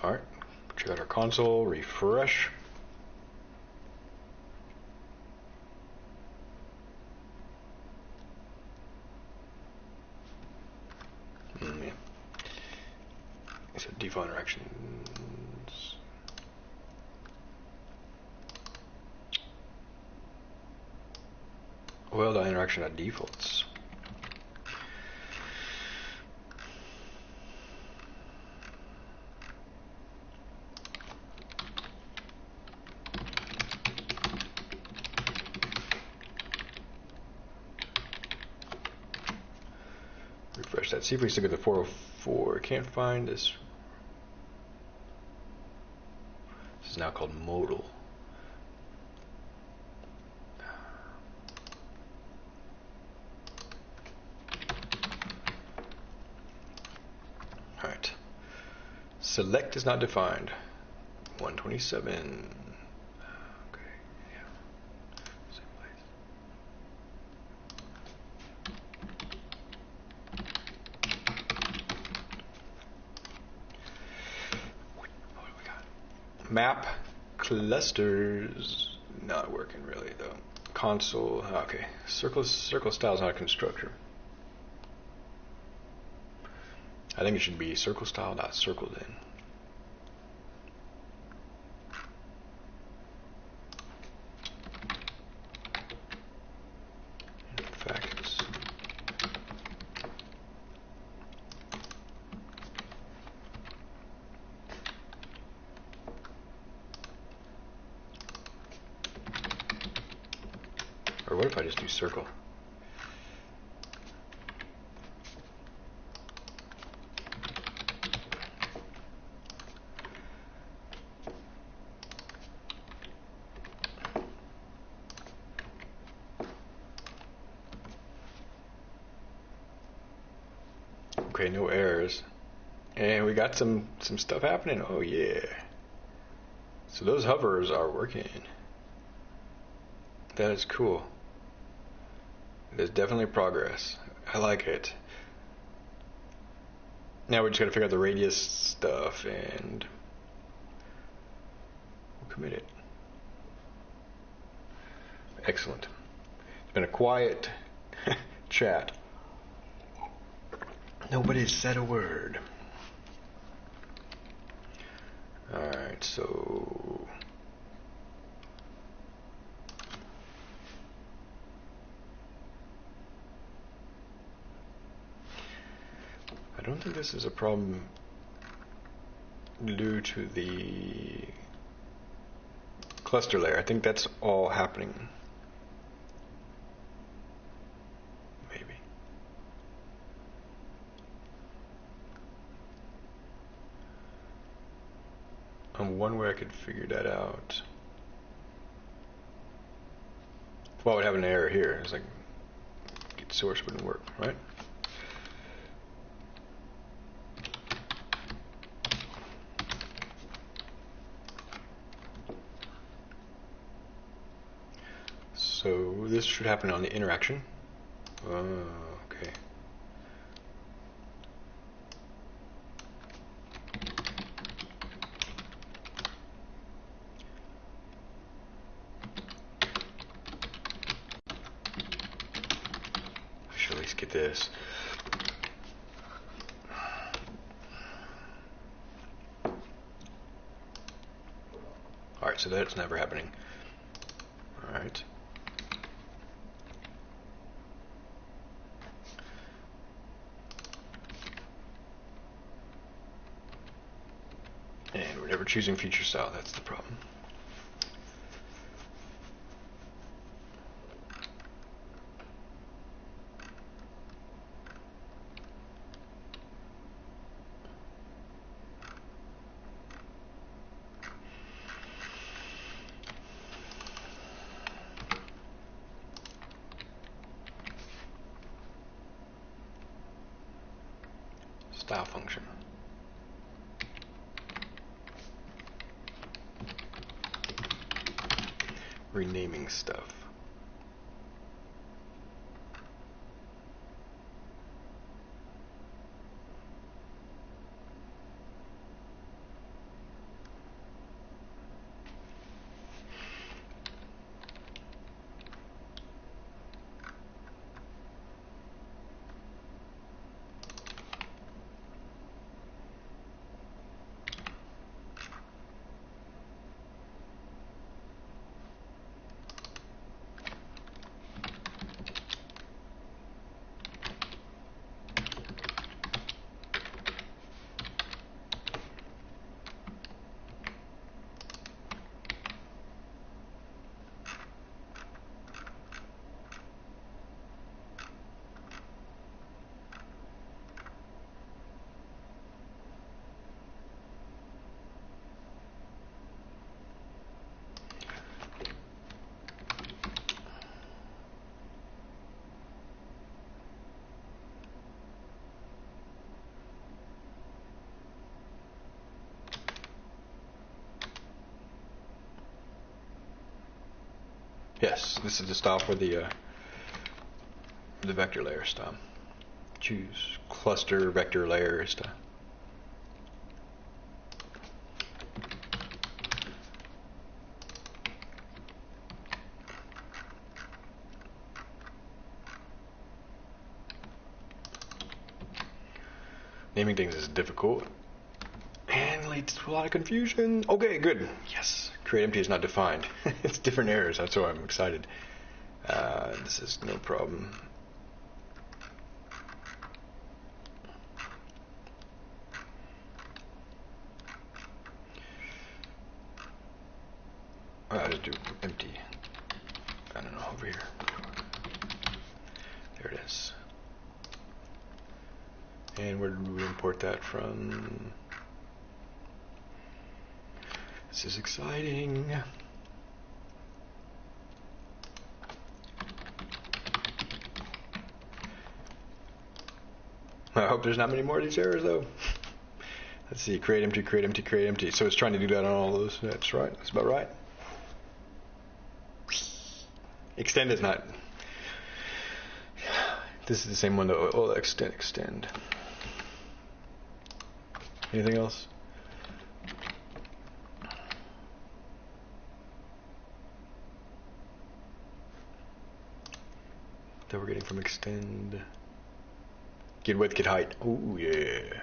Alright, check out our console, refresh. Mm, yeah. So default interactions. Well, the interaction at defaults. Refresh that. See if we still get the 404. I can't find this. This is now called modal. Alright. Select is not defined. 127. Okay, yeah. Same place. What do we got? Map clusters not working really though. Console okay. Circle circle style is not a constructor. I think it should be circle style dot circle then. Facts. Or what if I just do circle? Okay, no errors. And we got some some stuff happening. Oh yeah. So those hovers are working. That is cool. There's definitely progress. I like it. Now we just gotta figure out the radius stuff and we'll commit it. Excellent. It's been a quiet chat. Nobody said a word. Alright, so. Think this is a problem due to the cluster layer. I think that's all happening. Maybe. Um, one way I could figure that out. Well, I would have an error here. It's like source wouldn't work, right? So this should happen on the interaction. Oh, okay. I should at least get this. Alright, so that's never happening. Alright. And we're never choosing feature style, that's the problem. Yes, this is the style for the uh, the vector layer style. Choose cluster vector layer style. Naming things is difficult and leads to a lot of confusion. Okay, good. Yes, create empty is not defined. it's different errors. That's why I'm excited. Uh, this is no problem. I'll just do empty. I don't know, over here. There it is. And where did we import that from? This is exciting. I hope there's not many more of these errors though. Let's see, create empty, create empty, create empty. So it's trying to do that on all those. That's right. That's about right. Extend is not. This is the same one though. Oh, extend, extend. Anything else? That we're getting from extend. Get width, get height. Oh yeah.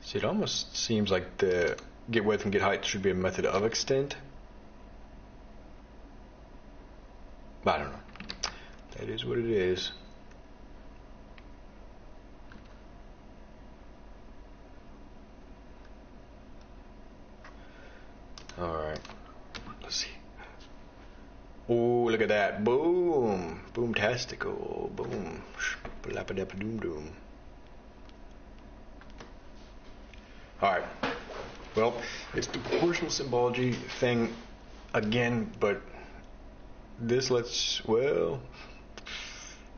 See, it almost seems like the get width and get height should be a method of extend. But I don't know. That is what it is. Alright. Let's see. Oh, look at that. Boom. Boomtastical. Boom. Doom doom. Alright. Well, it's the proportional symbology thing again, but this lets, well,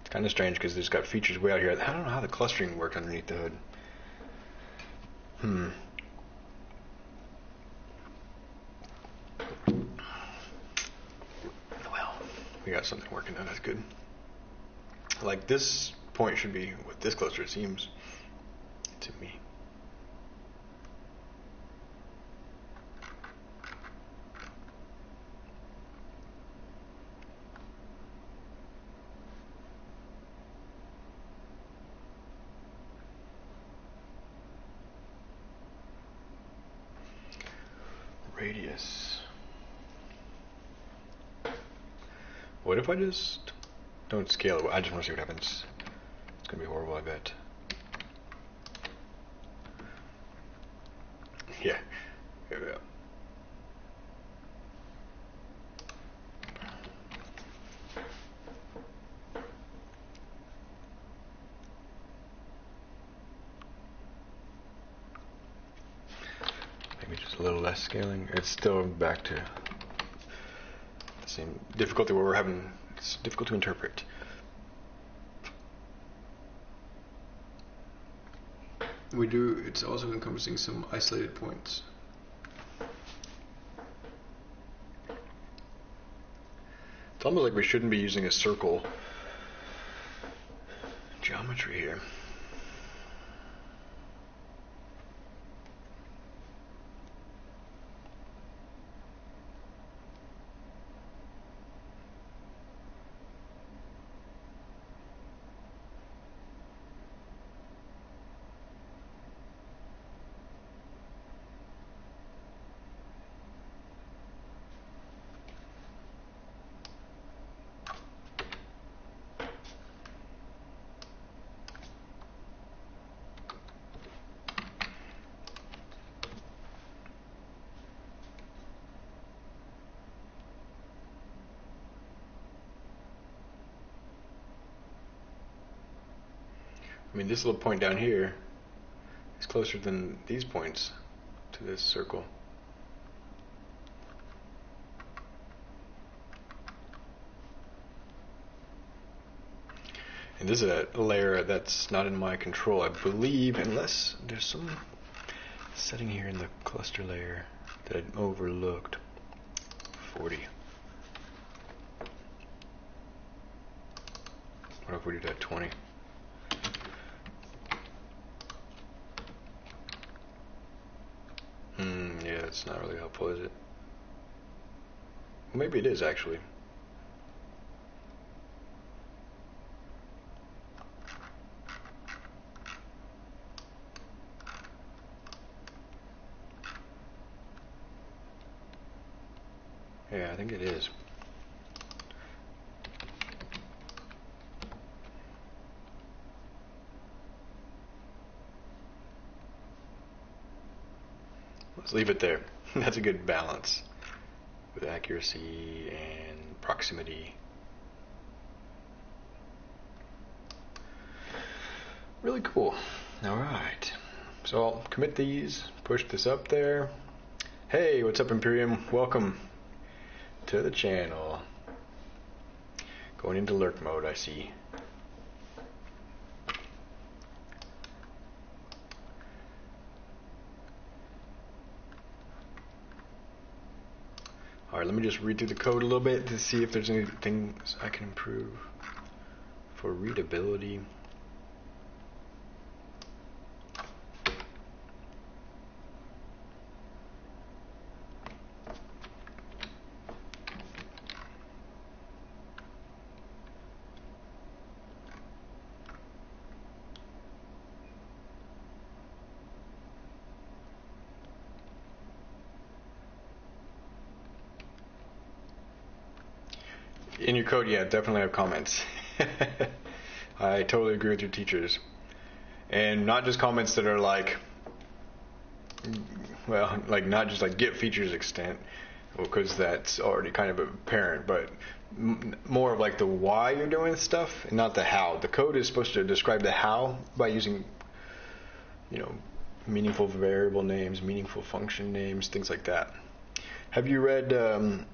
it's kind of strange because it's got features way out here. I don't know how the clustering worked underneath the hood. Hmm. We got something working now. That's good. Like this point should be with this cluster, it seems to me. radius. What if I just don't scale it? I just want to see what happens. It's going to be horrible, I bet. Yeah. Here we go. Maybe just a little less scaling. It's still back to same difficulty where we're having it's difficult to interpret. We do. It's also encompassing some isolated points. It's almost like we shouldn't be using a circle geometry here. This little point down here is closer than these points to this circle. And this is a layer that's not in my control, I believe, unless there's some setting here in the cluster layer that I overlooked 40. What if we do that 20? It's not really helpful, is it? Maybe it is actually. Yeah, I think it is. Let's leave it there. That's a good balance with accuracy and proximity. Really cool. All right. So I'll commit these, push this up there. Hey, what's up, Imperium? Welcome to the channel. Going into lurk mode, I see. Me just read through the code a little bit to see if there's any things I can improve for readability. Yeah, definitely have comments. I totally agree with your teachers. And not just comments that are like, well, like not just like get features extent, because that's already kind of apparent, but m- more of like the why you're doing stuff and not the how. The code is supposed to describe the how by using, you know, meaningful variable names, meaningful function names, things like that. Have you read? Um,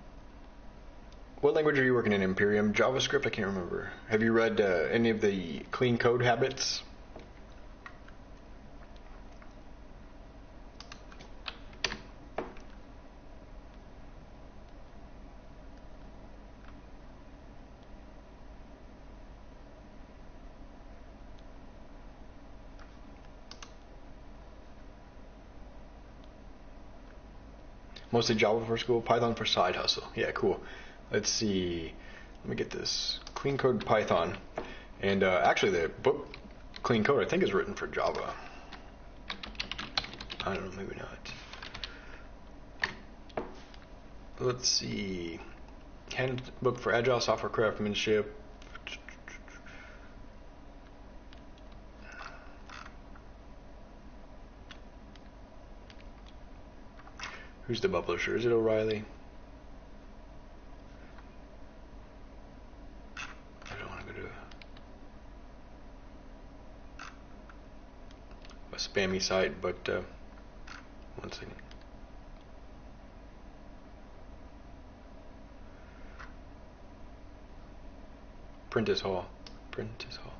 what language are you working in? Imperium, JavaScript? I can't remember. Have you read uh, any of the clean code habits? Mostly Java for school, Python for side hustle. Yeah, cool. Let's see. Let me get this. Clean Code Python. And uh, actually, the book Clean Code, I think, is written for Java. I don't know, maybe not. Let's see. Handbook for Agile Software Craftsmanship. Who's the publisher? Is it O'Reilly? I don't want to go to a spammy site, but uh, one second. Prentice Hall. Prentice Hall.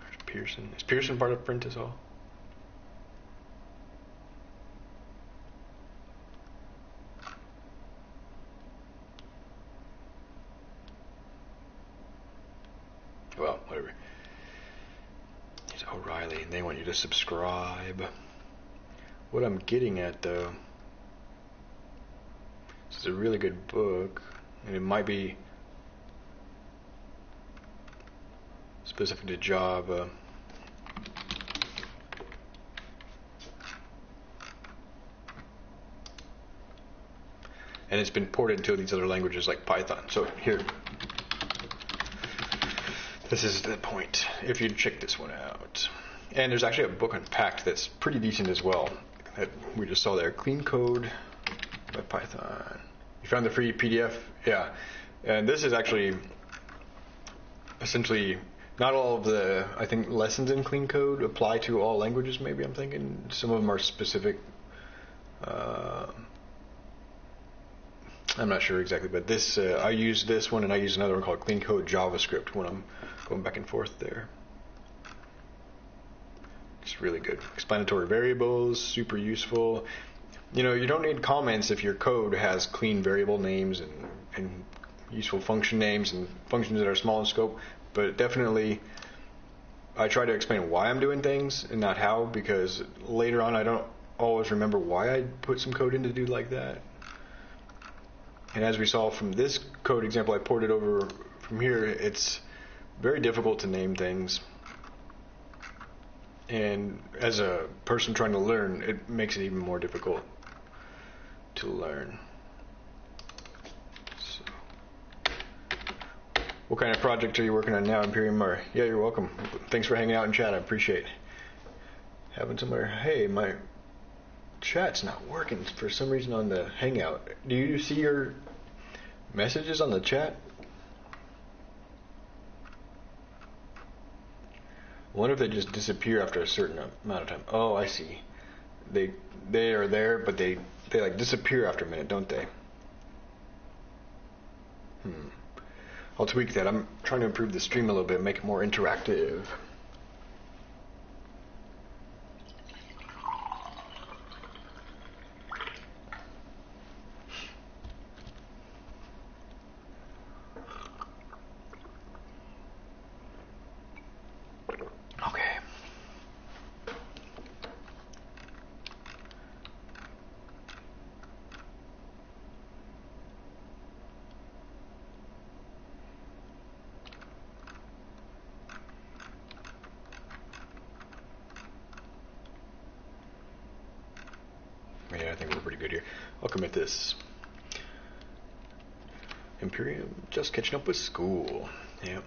There's Pearson. Is Pearson part of Hall? Well, whatever. It's O'Reilly, and they want you to subscribe. What I'm getting at, though, this is a really good book, and it might be specific to Java. And it's been ported into these other languages like Python. So here, this is the point. If you check this one out, and there's actually a book unpacked that's pretty decent as well that we just saw there. Clean Code by Python. You found the free PDF, yeah. And this is actually essentially not all of the I think lessons in Clean Code apply to all languages. Maybe I'm thinking some of them are specific. Uh, I'm not sure exactly, but this uh, I use this one and I use another one called Clean Code JavaScript when I'm going back and forth there. It's really good. Explanatory variables, super useful. You know, you don't need comments if your code has clean variable names and, and useful function names and functions that are small in scope, but definitely I try to explain why I'm doing things and not how because later on I don't always remember why I put some code in to do like that. And as we saw from this code example I ported over from here, it's very difficult to name things. And as a person trying to learn, it makes it even more difficult to learn. So. What kind of project are you working on now, Imperium? Or yeah, you're welcome. Thanks for hanging out in chat. I appreciate having somewhere. Hey, my chat's not working for some reason on the Hangout. Do you see your messages on the chat? I wonder if they just disappear after a certain amount of time. Oh, I see. They they are there, but they they like disappear after a minute, don't they? Hmm. I'll tweak that. I'm trying to improve the stream a little bit, make it more interactive. this. Imperium just catching with school. Yep.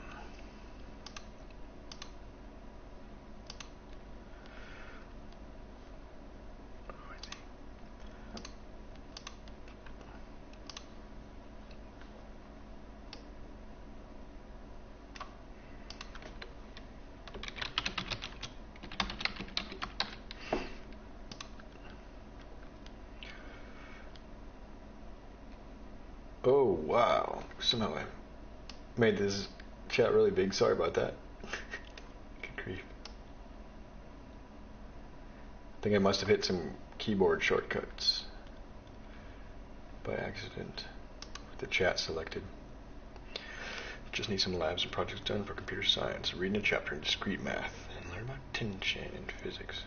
somehow I made this chat really big. Sorry about that. Good grief. I think I must have hit some keyboard shortcuts by accident with the chat selected. Just need some labs and projects done for computer science. Reading a chapter in discrete math and learn about tension in physics.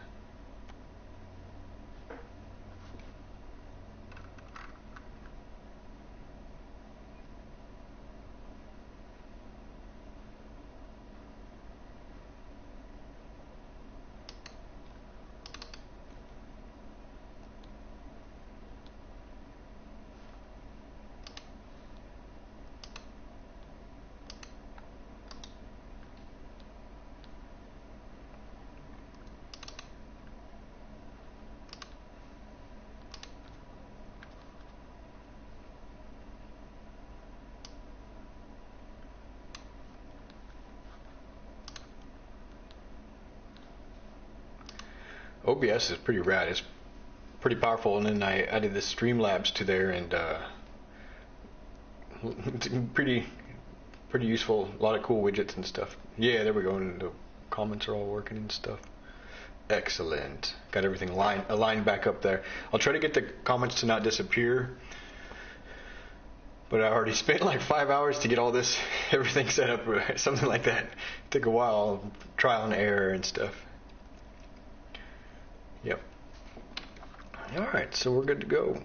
OBS is pretty rad. It's pretty powerful, and then I added the Streamlabs to there, and uh, pretty pretty useful. A lot of cool widgets and stuff. Yeah, there we go. And the comments are all working and stuff. Excellent. Got everything line, aligned back up there. I'll try to get the comments to not disappear. But I already spent like five hours to get all this, everything set up, something like that. It took a while, trial and error and stuff. Yep. All right, so we're good to go.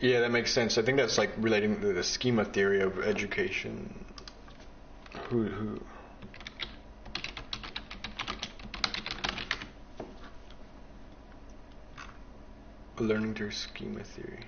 Yeah, that makes sense. I think that's like relating to the schema theory of education. Who who learning through schema theory.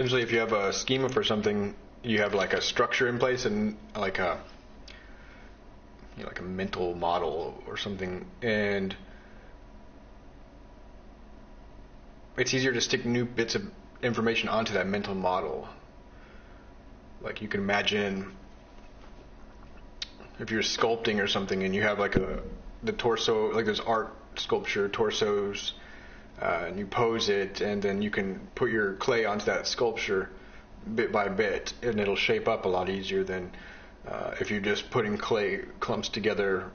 Essentially if you have a schema for something, you have like a structure in place and like a you know, like a mental model or something, and it's easier to stick new bits of information onto that mental model. Like you can imagine if you're sculpting or something and you have like a the torso, like there's art sculpture torsos, uh, and you pose it, and then you can put your clay onto that sculpture bit by bit, and it'll shape up a lot easier than uh, if you're just putting clay clumps together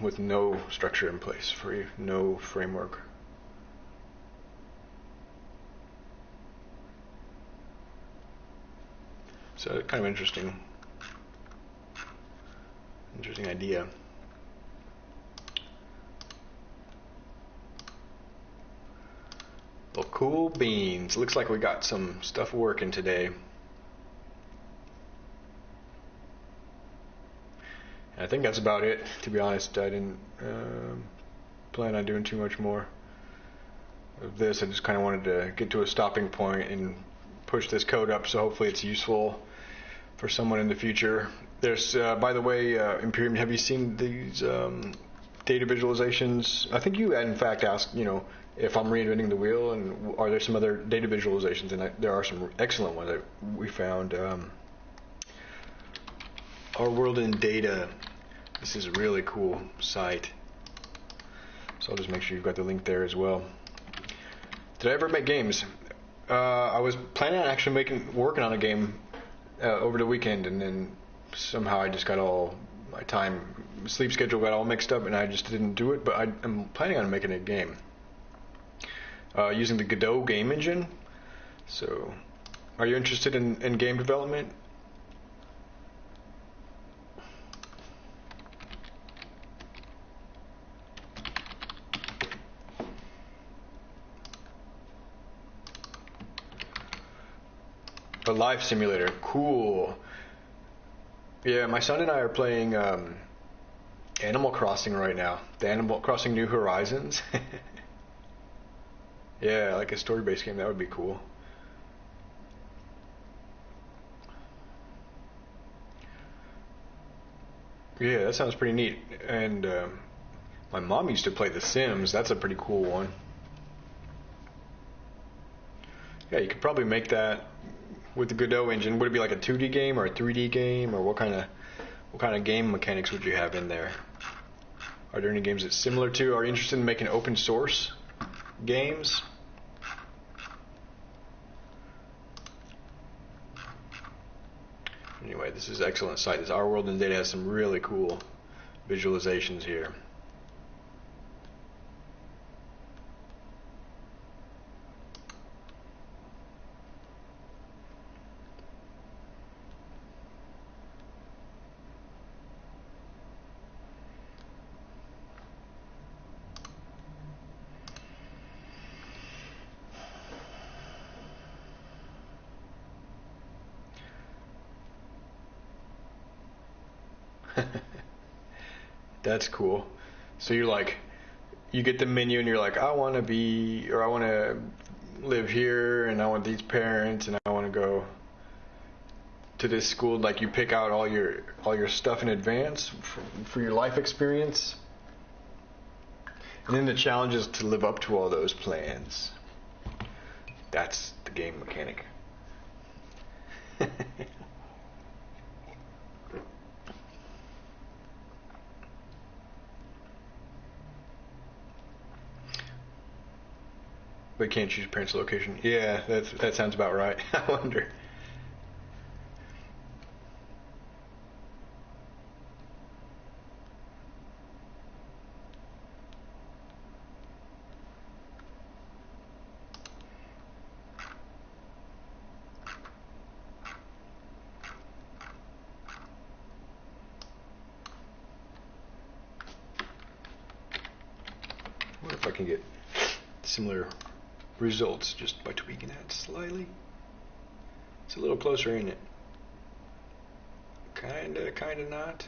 with no structure in place for you, no framework. So kind of interesting, interesting idea. Well, cool beans. Looks like we got some stuff working today. I think that's about it. To be honest, I didn't um, plan on doing too much more of this. I just kind of wanted to get to a stopping point and push this code up, so hopefully it's useful for someone in the future. There's, uh, by the way, uh, Imperium, have you seen these um, data visualizations? I think you, in fact, asked, you know, if I'm reinventing the wheel, and are there some other data visualizations? And there are some excellent ones that we found. Um, Our World in Data. This is a really cool site. So I'll just make sure you've got the link there as well. Did I ever make games? Uh, I was planning on actually making working on a game uh, over the weekend, and then somehow I just got all my time sleep schedule got all mixed up, and I just didn't do it. But I, am planning on making a game uh, using the Godot game engine. So, are you interested in, in game development? A life simulator, cool. Yeah, my son and I are playing um, Animal Crossing right now. The Animal Crossing New Horizons. yeah, like a story-based game. That would be cool. Yeah, that sounds pretty neat. And um, my mom used to play The Sims. That's a pretty cool one. Yeah, you could probably make that with the Godot engine. Would it be like a 2D game or a 3D game, or what kind of what kind of game mechanics would you have in there? Are there any games that's similar to? Are you interested in making open source games? Anyway, this is an excellent site. This Our World in Data has some really cool visualizations here. That's cool. So you're like, you get the menu and you're like, I want to be, or I want to live here, and I want these parents, and I want to go to this school. Like you pick out all your all your stuff in advance for, for your life experience, and then the challenge is to live up to all those plans. That's the game mechanic. But can't choose parents' location. Yeah, that that sounds about right. I wonder. What if I can get similar results just by tweaking that slightly. It's a little closer, in it? Kinda, kinda not.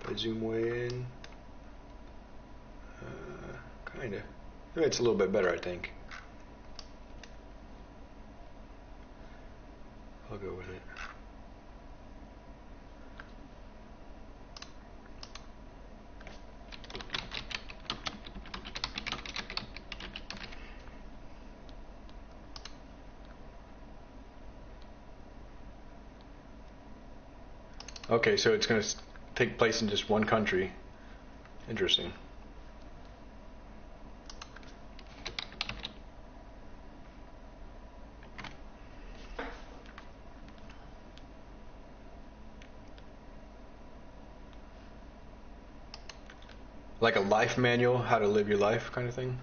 If I zoom way in, uh, kinda. Maybe It's a little bit better, I think. I'll go with it. Okay, so it's going to take place in just one country. Interesting. Like a life manual, how to live your life kind of thing?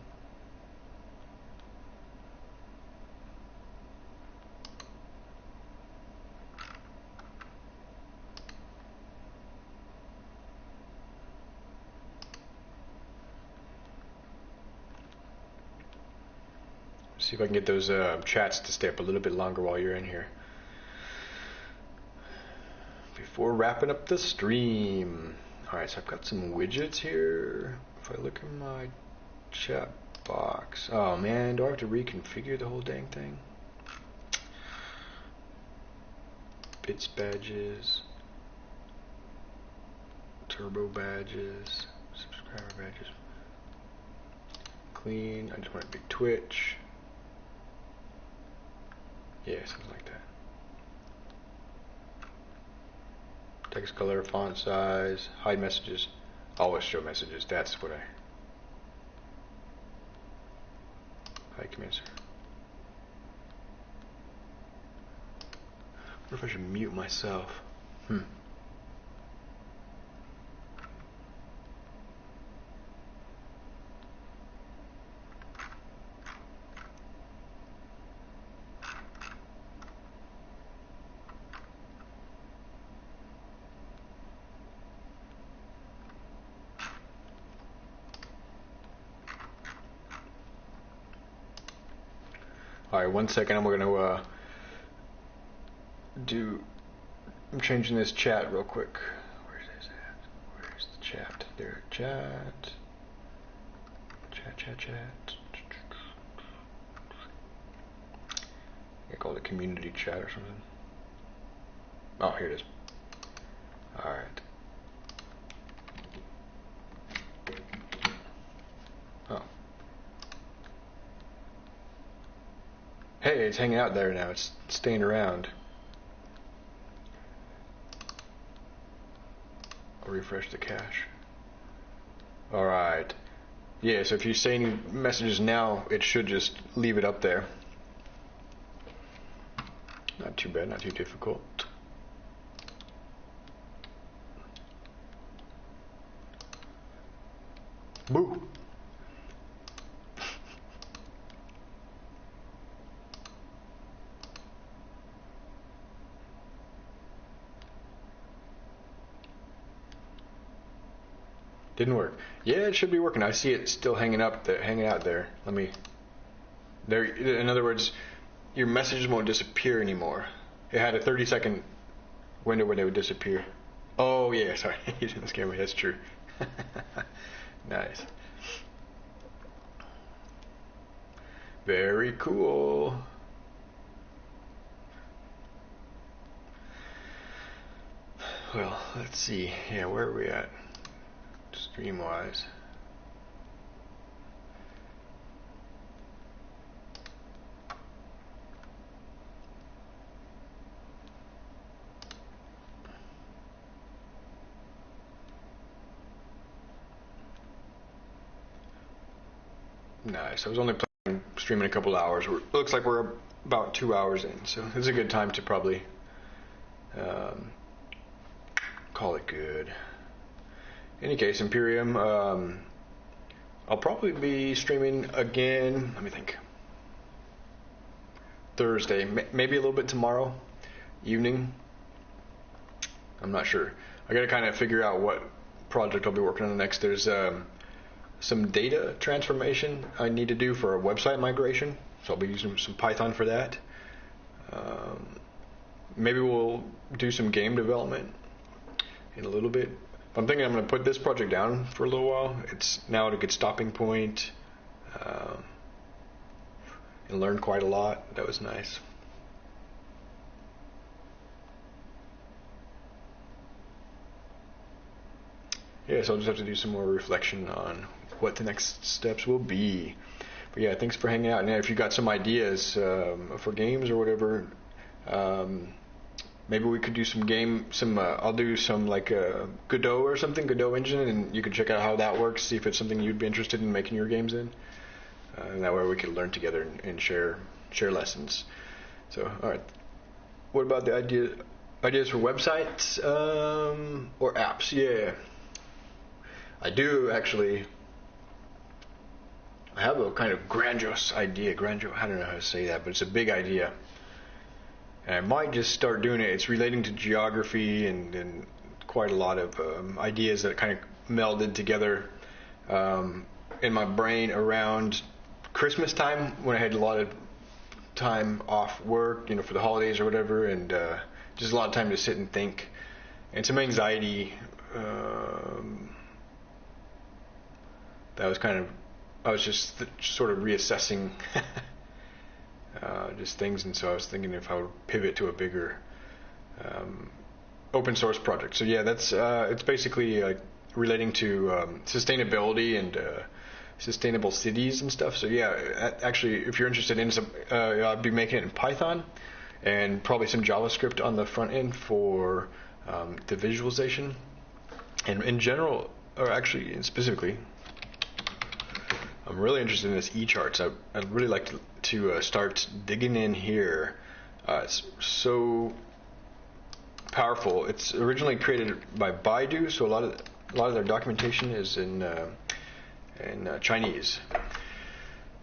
If I can get those uh, chats to stay up a little bit longer while you're in here. Before wrapping up the stream. Alright, so I've got some widgets here. If I look in my chat box. Oh man, do I have to reconfigure the whole dang thing? Bits badges. Turbo badges. Subscriber badges. Clean. I just want a big Twitch. Yeah, something like that. Text color, font size, hide messages. Always show messages. That's what I. Hide commands. What if I should mute myself? Hmm. Alright, one second. I'm going to uh, do. I'm changing this chat real quick. Where's this at? Where's the chat? There, chat. Chat, chat, chat. I call it community chat or something. Oh, here it is. Alright. It's hanging out there now. It's staying around. I'll refresh the cache. Alright. Yeah, so if you say any messages now, it should just leave it up there. Not too bad, not too difficult. Boo! Didn't work. Yeah, it should be working. I see it still hanging up, there, hanging out there. Let me. There. In other words, your messages won't disappear anymore. It had a 30 second window when they would disappear. Oh yeah, sorry, you didn't scare me. That's true. nice. Very cool. Well, let's see. Yeah, where are we at? Stream wise. Nice. I was only playing, streaming a couple hours. We're, looks like we're about two hours in, so it's a good time to probably um, call it good. Any case, Imperium, um, I'll probably be streaming again. Let me think. Thursday, maybe a little bit tomorrow evening. I'm not sure. I got to kind of figure out what project I'll be working on next. There's um, some data transformation I need to do for a website migration. So I'll be using some Python for that. Um, maybe we'll do some game development in a little bit. I'm thinking I'm going to put this project down for a little while. It's now at a good stopping point. Um, and learned quite a lot. That was nice. Yeah, so I'll just have to do some more reflection on what the next steps will be. But yeah, thanks for hanging out. And if you got some ideas um, for games or whatever, um, maybe we could do some game. Some uh, I'll do some like uh, Godot or something, Godot engine, and you can check out how that works. See if it's something you'd be interested in making your games in. Uh, and that way we could learn together and, and share share lessons. So all right, what about the idea ideas for websites um, or apps? Yeah, I do actually. I have a kind of grandiose idea. Grandiose, I don't know how to say that, but it's a big idea. And I might just start doing it. It's relating to geography and, and quite a lot of um, ideas that kind of melded together um, in my brain around Christmas time when I had a lot of time off work, you know, for the holidays or whatever, and uh, just a lot of time to sit and think, and some anxiety. Um, that was kind of, I was just th- sort of reassessing uh, just things, and so I was thinking if I would pivot to a bigger um, open source project. So yeah, that's uh, it's basically relating to um, sustainability and uh, sustainable cities and stuff. So yeah, actually, if you're interested in some, uh, I'll be making it in Python and probably some JavaScript on the front end for um, the visualization. And in general, or actually specifically, I'm really interested in this ECharts. I, I'd really like to, to uh, start digging in here. Uh, it's so powerful. It's originally created by Baidu, so a lot of a lot of their documentation is in uh, in uh, Chinese.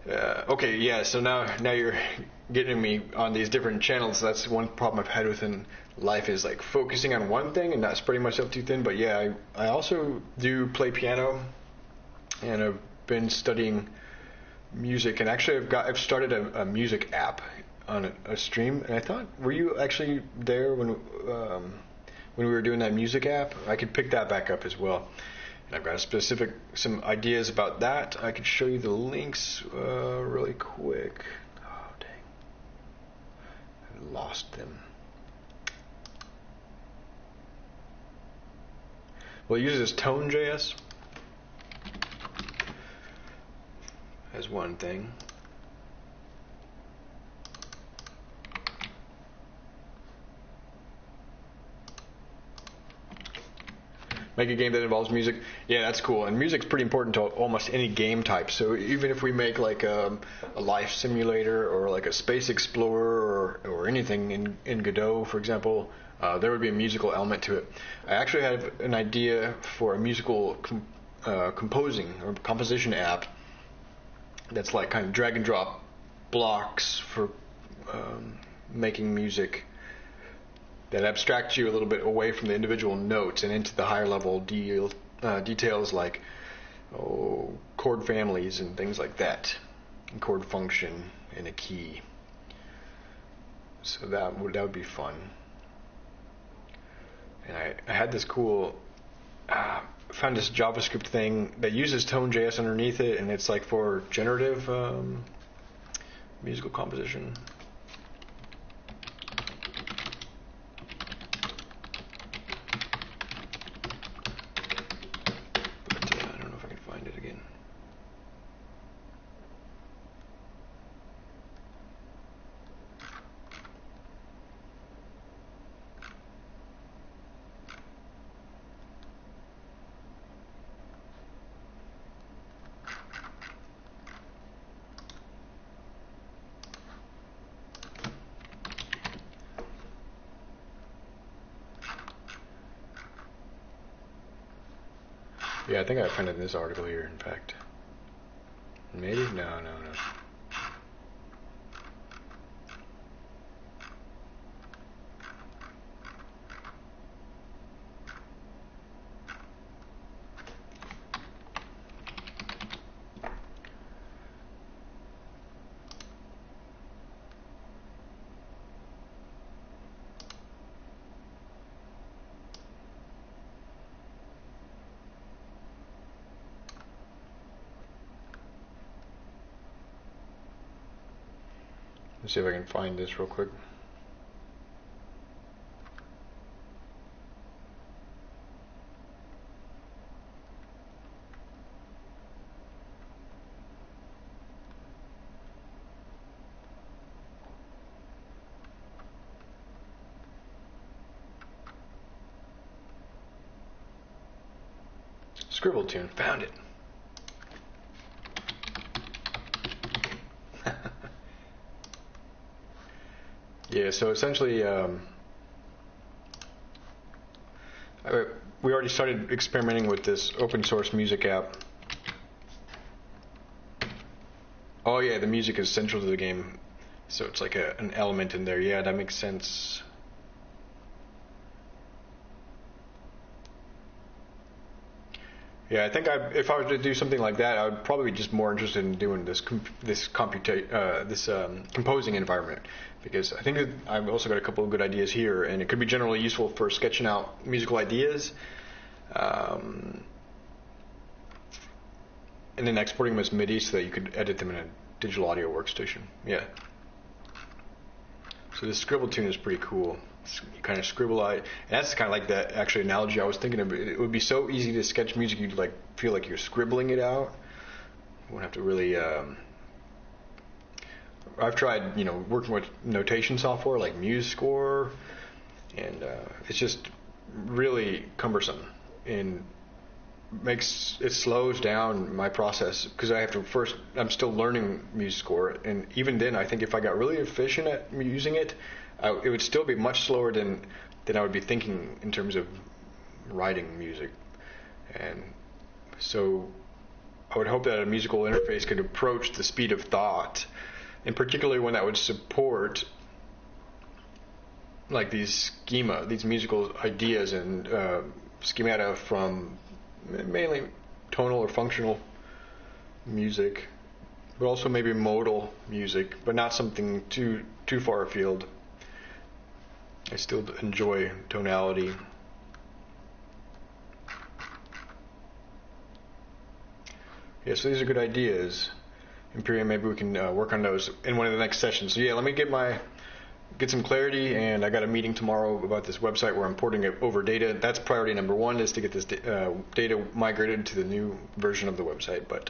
Uh, okay, yeah. So now now you're getting me on these different channels. That's one problem I've had within life is like focusing on one thing and not spreading myself too thin. But yeah, I, I also do play piano, and I've been studying music. And actually, I've got I've started a, a music app on a, a, stream. And I thought, were you actually there when um, when we were doing that music app? I could pick that back up as well. And I've got a specific some ideas about that. I could show you the links uh, really quick. Oh dang, I lost them. Well, it uses Tone.js as one thing. make a game that involves music. Yeah, that's cool. And music's pretty important to almost any game type. So even if we make like a, um, a life simulator or like a space explorer or, or anything in, in Godot, for example, uh, there would be a musical element to it. I actually have an idea for a musical com- uh, composing or composition app that's like kind of drag and drop blocks for um, making music that abstracts you a little bit away from the individual notes and into the higher level deal, uh, details like oh, chord families and things like that, and chord function in a key. So that would that would be fun. And I, I had this cool. Uh, found this JavaScript thing that uses Tone.js underneath it, and it's like for generative um, musical composition. Yeah, I think I in this article here, in fact. Maybe? No, no, Let's see if I can find this real quick. Scribbletune, found it. Yeah, so essentially, um, we already started experimenting with this open source music app. Oh, yeah, the music is central to the game. So it's like a, an element in there. Yeah, that makes sense. Yeah, I think I, if I were to do something like that, I would probably be just more interested in doing this com- this computa- uh, this um, composing environment because I think I've also got a couple of good ideas here, and it could be generally useful for sketching out musical ideas, um, and then exporting them as MIDI so that you could edit them in a digital audio workstation. Yeah. So this Scribbletune is pretty cool. You kind of scribble out, and that's kind of like that actually analogy I was thinking of. It would be so easy to sketch music, you'd like feel like you're scribbling it out. You wouldn't have to really. Um, I've tried, you know, working with notation software like MuseScore, and uh, it's just really cumbersome and makes it slows down my process because I have to first. I'm still learning MuseScore, and even then, I think if I got really efficient at using it, I, it would still be much slower than than I would be thinking in terms of writing music, and so I would hope that a musical interface could approach the speed of thought, and particularly one that would support like these schema, these musical ideas and uh, schemata from mainly tonal or functional music, but also maybe modal music, but not something too too far afield. I still enjoy tonality. Yeah, so these are good ideas. Imperium, maybe we can uh, work on those in one of the next sessions. So yeah, let me get my get some clarity, and I got a meeting tomorrow about this website where I'm porting it over data. That's priority number one is to get this uh, data migrated to the new version of the website. But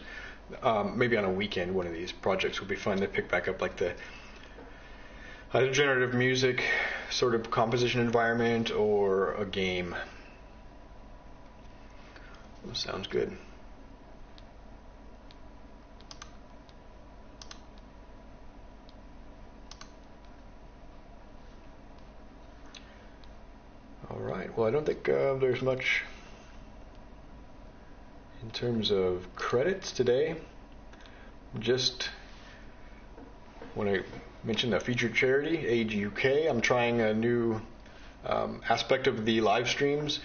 um, maybe on a weekend, one of these projects would be fun to pick back up, like the either generative music sort of composition environment or a game. Sounds good. All right. Well, I don't think uh, there's much in terms of credits today. Just when to mention a featured charity, Age UK. I'm trying a new um, aspect of the live streams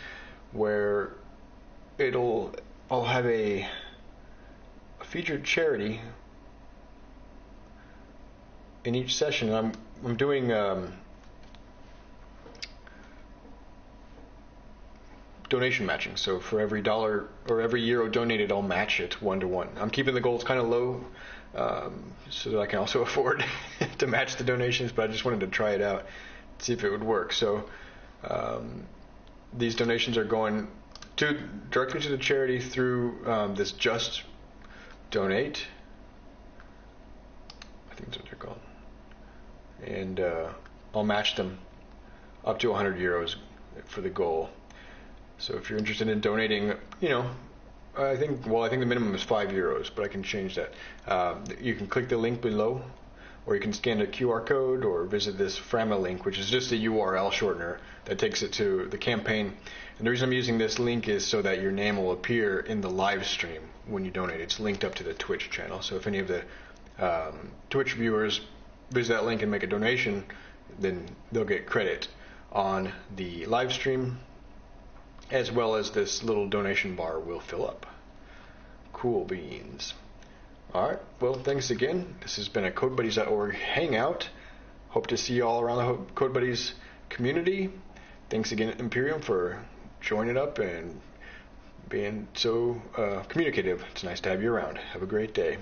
where it'll I'll have a, a featured charity in each session. I'm I'm doing. Um, donation matching. So for every dollar or every euro donated, I'll match it one to one. I'm keeping the goals kind of low um, so that I can also afford to match the donations, but I just wanted to try it out, see if it would work. So um, these donations are going to directly to the charity through um, this Just Donate. I think that's what they're called. And uh, I'll match them up to 100 euros for the goal. So if you're interested in donating, you know, I think well, I think the minimum is five euros, but I can change that. Uh, you can click the link below, or you can scan a QR code, or visit this Frama link, which is just a URL shortener that takes it to the campaign. And the reason I'm using this link is so that your name will appear in the live stream when you donate. It's linked up to the Twitch channel, so if any of the um, Twitch viewers visit that link and make a donation, then they'll get credit on the live stream as well as this little donation bar will fill up. Cool beans. All right. Well, thanks again. This has been a CodeBuddies.org hangout. Hope to see you all around the CodeBuddies community. Thanks again, Imperium, for joining up and being so uh, communicative. It's nice to have you around. Have a great day.